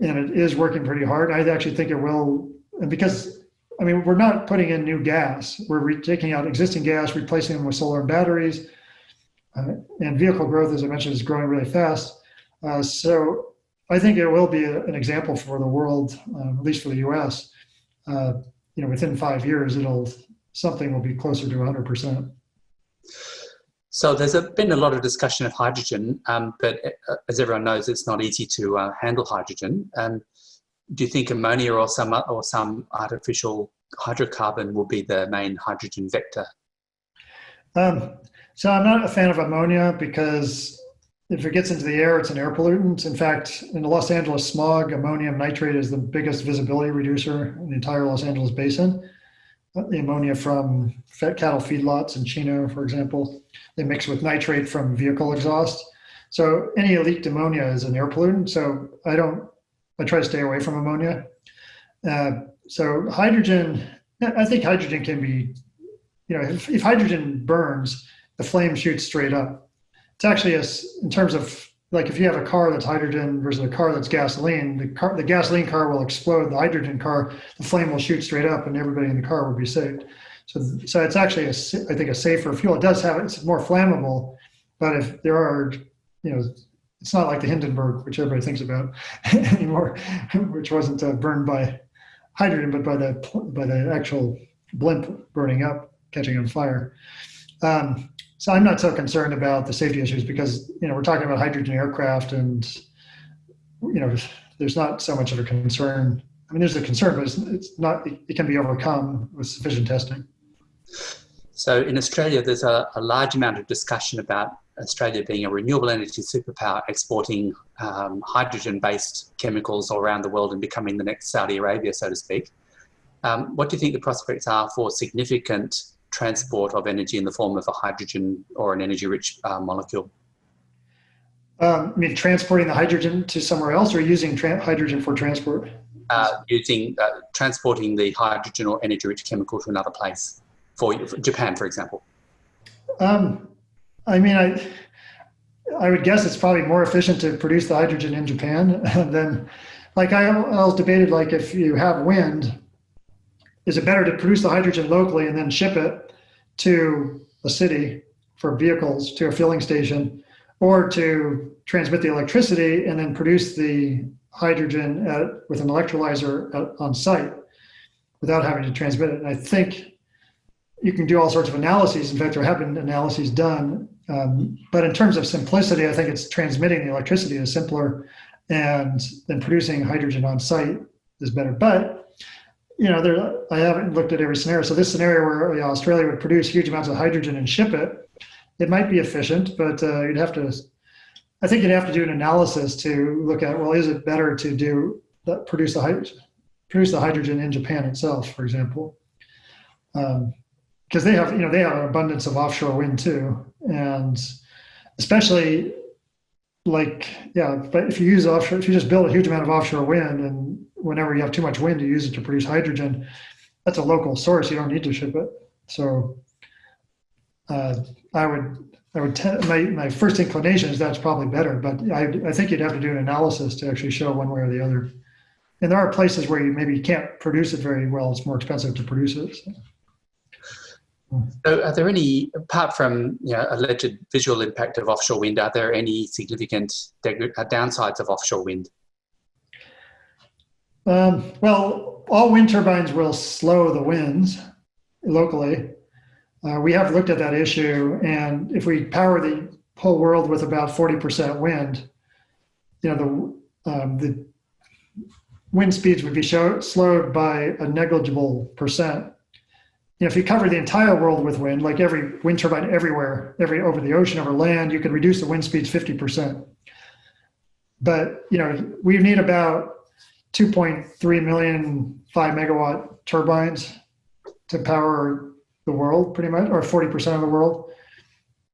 Speaker 3: and it is working pretty hard. I actually think it will, and because I mean, we're not putting in new gas. We're taking out existing gas, replacing them with solar and batteries. Uh, and vehicle growth, as I mentioned, is growing really fast. Uh, so I think it will be a, an example for the world, uh, at least for the U.S. Uh, you know, within five years, it'll something will be closer to 100%.
Speaker 1: So there's a, been a lot of discussion of hydrogen, um, but uh, as everyone knows, it's not easy to uh, handle hydrogen. Um, do you think ammonia or some or some artificial hydrocarbon will be the main hydrogen vector?
Speaker 3: Um, so I'm not a fan of ammonia because if it gets into the air, it's an air pollutant. In fact, in the Los Angeles smog, ammonium nitrate is the biggest visibility reducer in the entire Los Angeles basin. Uh, the ammonia from cattle feedlots in Chino, for example, they mix with nitrate from vehicle exhaust. So any leaked ammonia is an air pollutant. So I don't, I try to stay away from ammonia. Uh, so hydrogen, I think hydrogen can be, you know, if, if hydrogen burns, the flame shoots straight up. It's actually a, in terms of like if you have a car that's hydrogen versus a car that's gasoline, the car, the gasoline car will explode. The hydrogen car, the flame will shoot straight up, and everybody in the car will be saved. So, so it's actually a, I think a safer fuel. It does have it's more flammable, but if there are, you know, it's not like the Hindenburg, which everybody thinks about anymore, which wasn't uh, burned by hydrogen, but by the by the actual blimp burning up, catching on fire. Um, so I'm not so concerned about the safety issues because, you know, we're talking about hydrogen aircraft and, you know, there's not so much of a concern. I mean, there's a concern, but it's, it's not, it can be overcome with sufficient testing.
Speaker 1: So in Australia, there's a, a large amount of discussion about Australia being a renewable energy superpower, exporting um, hydrogen-based chemicals all around the world and becoming the next Saudi Arabia, so to speak. Um, what do you think the prospects are for significant transport of energy in the form of a hydrogen or an energy-rich uh, molecule?
Speaker 3: Um, I mean, transporting the hydrogen to somewhere else or using hydrogen for transport?
Speaker 1: Uh, using, uh, transporting the hydrogen or energy-rich chemical to another place, for, for Japan, for example.
Speaker 3: Um, I mean, I, I would guess it's probably more efficient to produce the hydrogen in Japan than, like I, I was debated, like if you have wind, is it better to produce the hydrogen locally and then ship it to a city for vehicles to a filling station or to transmit the electricity and then produce the hydrogen at, with an electrolyzer at, on site without having to transmit it. And I think you can do all sorts of analyses. In fact, there have been analyses done Um, but in terms of simplicity, I think it's transmitting the electricity is simpler and then producing hydrogen on site is better. But, you know, there, I haven't looked at every scenario. So this scenario where you know, Australia would produce huge amounts of hydrogen and ship it, it might be efficient, but uh, you'd have to, I think you'd have to do an analysis to look at, well, is it better to do, that, produce the hydrogen, produce the hydrogen in Japan itself, for example? Um, because they have you know they have an abundance of offshore wind too and especially like yeah but if you use offshore if you just build a huge amount of offshore wind and whenever you have too much wind you use it to produce hydrogen. That's a local source. You don't need to ship it. So uh, i would i would my, my first inclination is that's probably better but I, I think you'd have to do an analysis to actually show one way or the other. And there are places where you maybe can't produce it very well. It's more expensive to produce it so.
Speaker 1: So are there any, apart from you know, alleged visual impact of offshore wind, are there any significant uh, downsides of offshore wind?
Speaker 3: Um, well, all wind turbines will slow the winds locally. Uh, we have looked at that issue, and if we power the whole world with about 40% wind, you know, the, um, the wind speeds would be show, slowed by a negligible percent you know, if you cover the entire world with wind, like every wind turbine everywhere, every over the ocean, over land, you could reduce the wind speeds 50%. But, you know, we need about 2.3 million five megawatt turbines to power the world pretty much, or 40% of the world.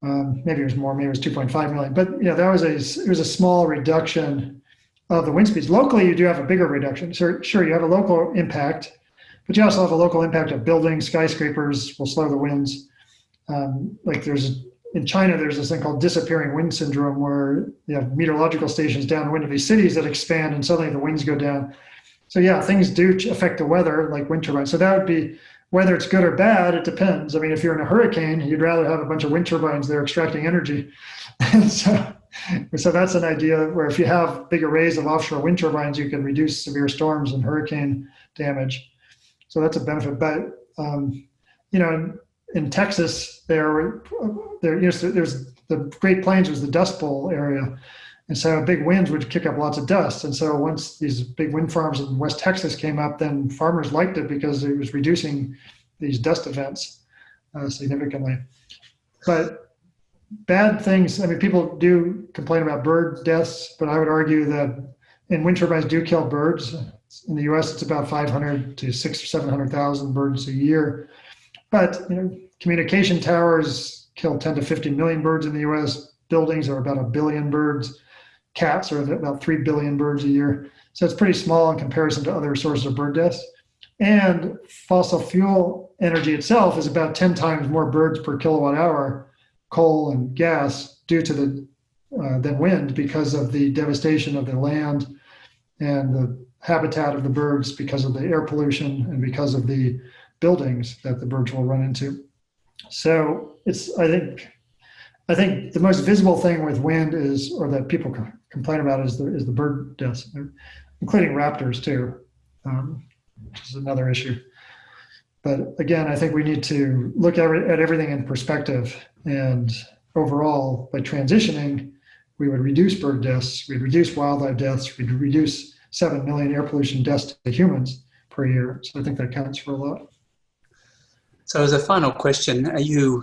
Speaker 3: Um, maybe it was more, maybe it was 2.5 million, but you know, that was a, it was a small reduction of the wind speeds. Locally, you do have a bigger reduction. So sure, you have a local impact, but you also have a local impact of buildings, skyscrapers will slow the winds. Um, like there's in China, there's this thing called disappearing wind syndrome where you have meteorological stations downwind of these cities that expand and suddenly the winds go down. So yeah, things do affect the weather like wind turbines. So that would be, whether it's good or bad, it depends. I mean, if you're in a hurricane, you'd rather have a bunch of wind turbines there extracting energy. And so, so that's an idea where if you have big arrays of offshore wind turbines, you can reduce severe storms and hurricane damage. So that's a benefit. But um, you know, in, Texas, there, there, you know, there's the Great Plains was the Dust Bowl area, and so big winds would kick up lots of dust. And so once these big wind farms in West Texas came up, then farmers liked it because it was reducing these dust events uh, significantly. But bad things, I mean, people do complain about bird deaths, but I would argue that and wind turbines do kill birds. In the U.S., it's about 500 to six or 700,000 birds a year. But you know, communication towers kill 10 to 50 million birds in the U.S. Buildings are about a billion birds. Cats are about 3 billion birds a year. So it's pretty small in comparison to other sources of bird deaths. And fossil fuel energy itself is about 10 times more birds per kilowatt hour, coal and gas, due to the uh, than wind because of the devastation of the land and the habitat of the birds because of the air pollution and because of the buildings that the birds will run into. So it's, I think, I think the most visible thing with wind is, or that people complain about is the, is the bird deaths, including raptors too, um, which is another issue. But again, I think we need to look at, at everything in perspective and overall by transitioning, we would reduce bird deaths, we'd reduce wildlife deaths, we'd reduce 7 million air pollution deaths to humans per year. So I think that counts for a lot.
Speaker 1: So as a final question, are you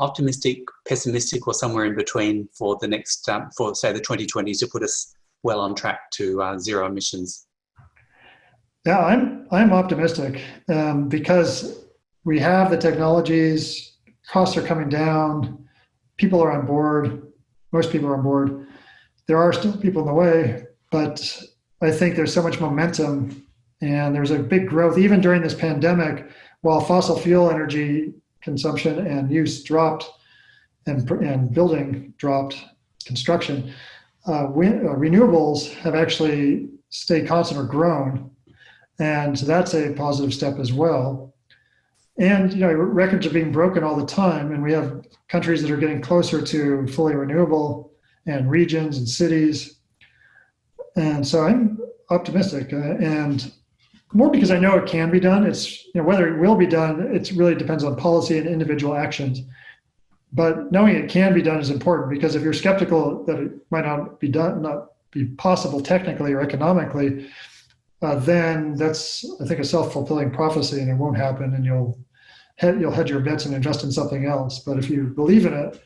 Speaker 1: optimistic, pessimistic, or somewhere in between for the next, um, for say the 2020s to put us well on track to uh, zero emissions?
Speaker 3: Yeah, I'm, I'm optimistic um, because we have the technologies, costs are coming down, people are on board, most people are on board. There are still people in the way, but I think there's so much momentum and there's a big growth even during this pandemic while fossil fuel energy consumption and use dropped and, and building dropped construction. Uh, wind, uh, renewables have actually stayed constant or grown and so that's a positive step as well. And you know records are being broken all the time and we have countries that are getting closer to fully renewable and regions and cities. And so i'm optimistic uh, and more because i know it can be done it's you know whether it will be done it really depends on policy and individual actions but knowing it can be done is important because if you're skeptical that it might not be done, not be possible technically or economically, uh, then that's I think a self-fulfilling prophecy, and it won't happen, and you'll head, you'll hedge your bets and invest in something else. But if you believe in it,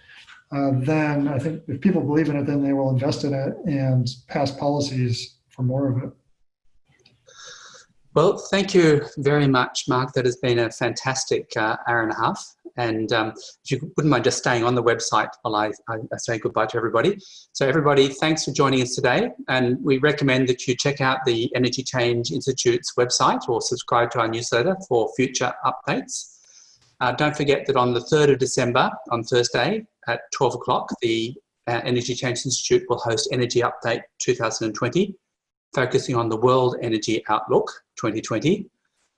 Speaker 3: uh, then I think if people believe in it, then they will invest in it and pass policies for more of it.
Speaker 1: Well, thank you very much, Mark. That has been a fantastic uh, hour and a half. And um, if you wouldn't mind just staying on the website while I, I, say goodbye to everybody. So everybody, thanks for joining us today. And we recommend that you check out the Energy Change Institute's website or subscribe to our newsletter for future updates. Uh, don't forget that on the 3rd of December, on Thursday at 12 o'clock, the uh, Energy Change Institute will host Energy Update 2020 focusing on the World Energy Outlook 2020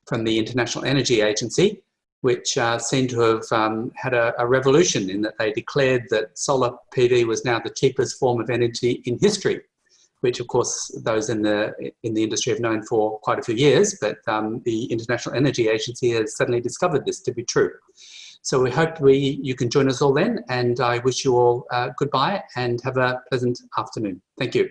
Speaker 1: from the International Energy Agency, which uh, seemed to have um, had a, a, revolution in that they declared that solar PV was now the cheapest form of energy in history, which of course those in the, in the industry have known for quite a few years, but um, the International Energy Agency has suddenly discovered this to be true. So we hope we, you can join us all then, and I wish you all uh, goodbye and have a pleasant afternoon. Thank you.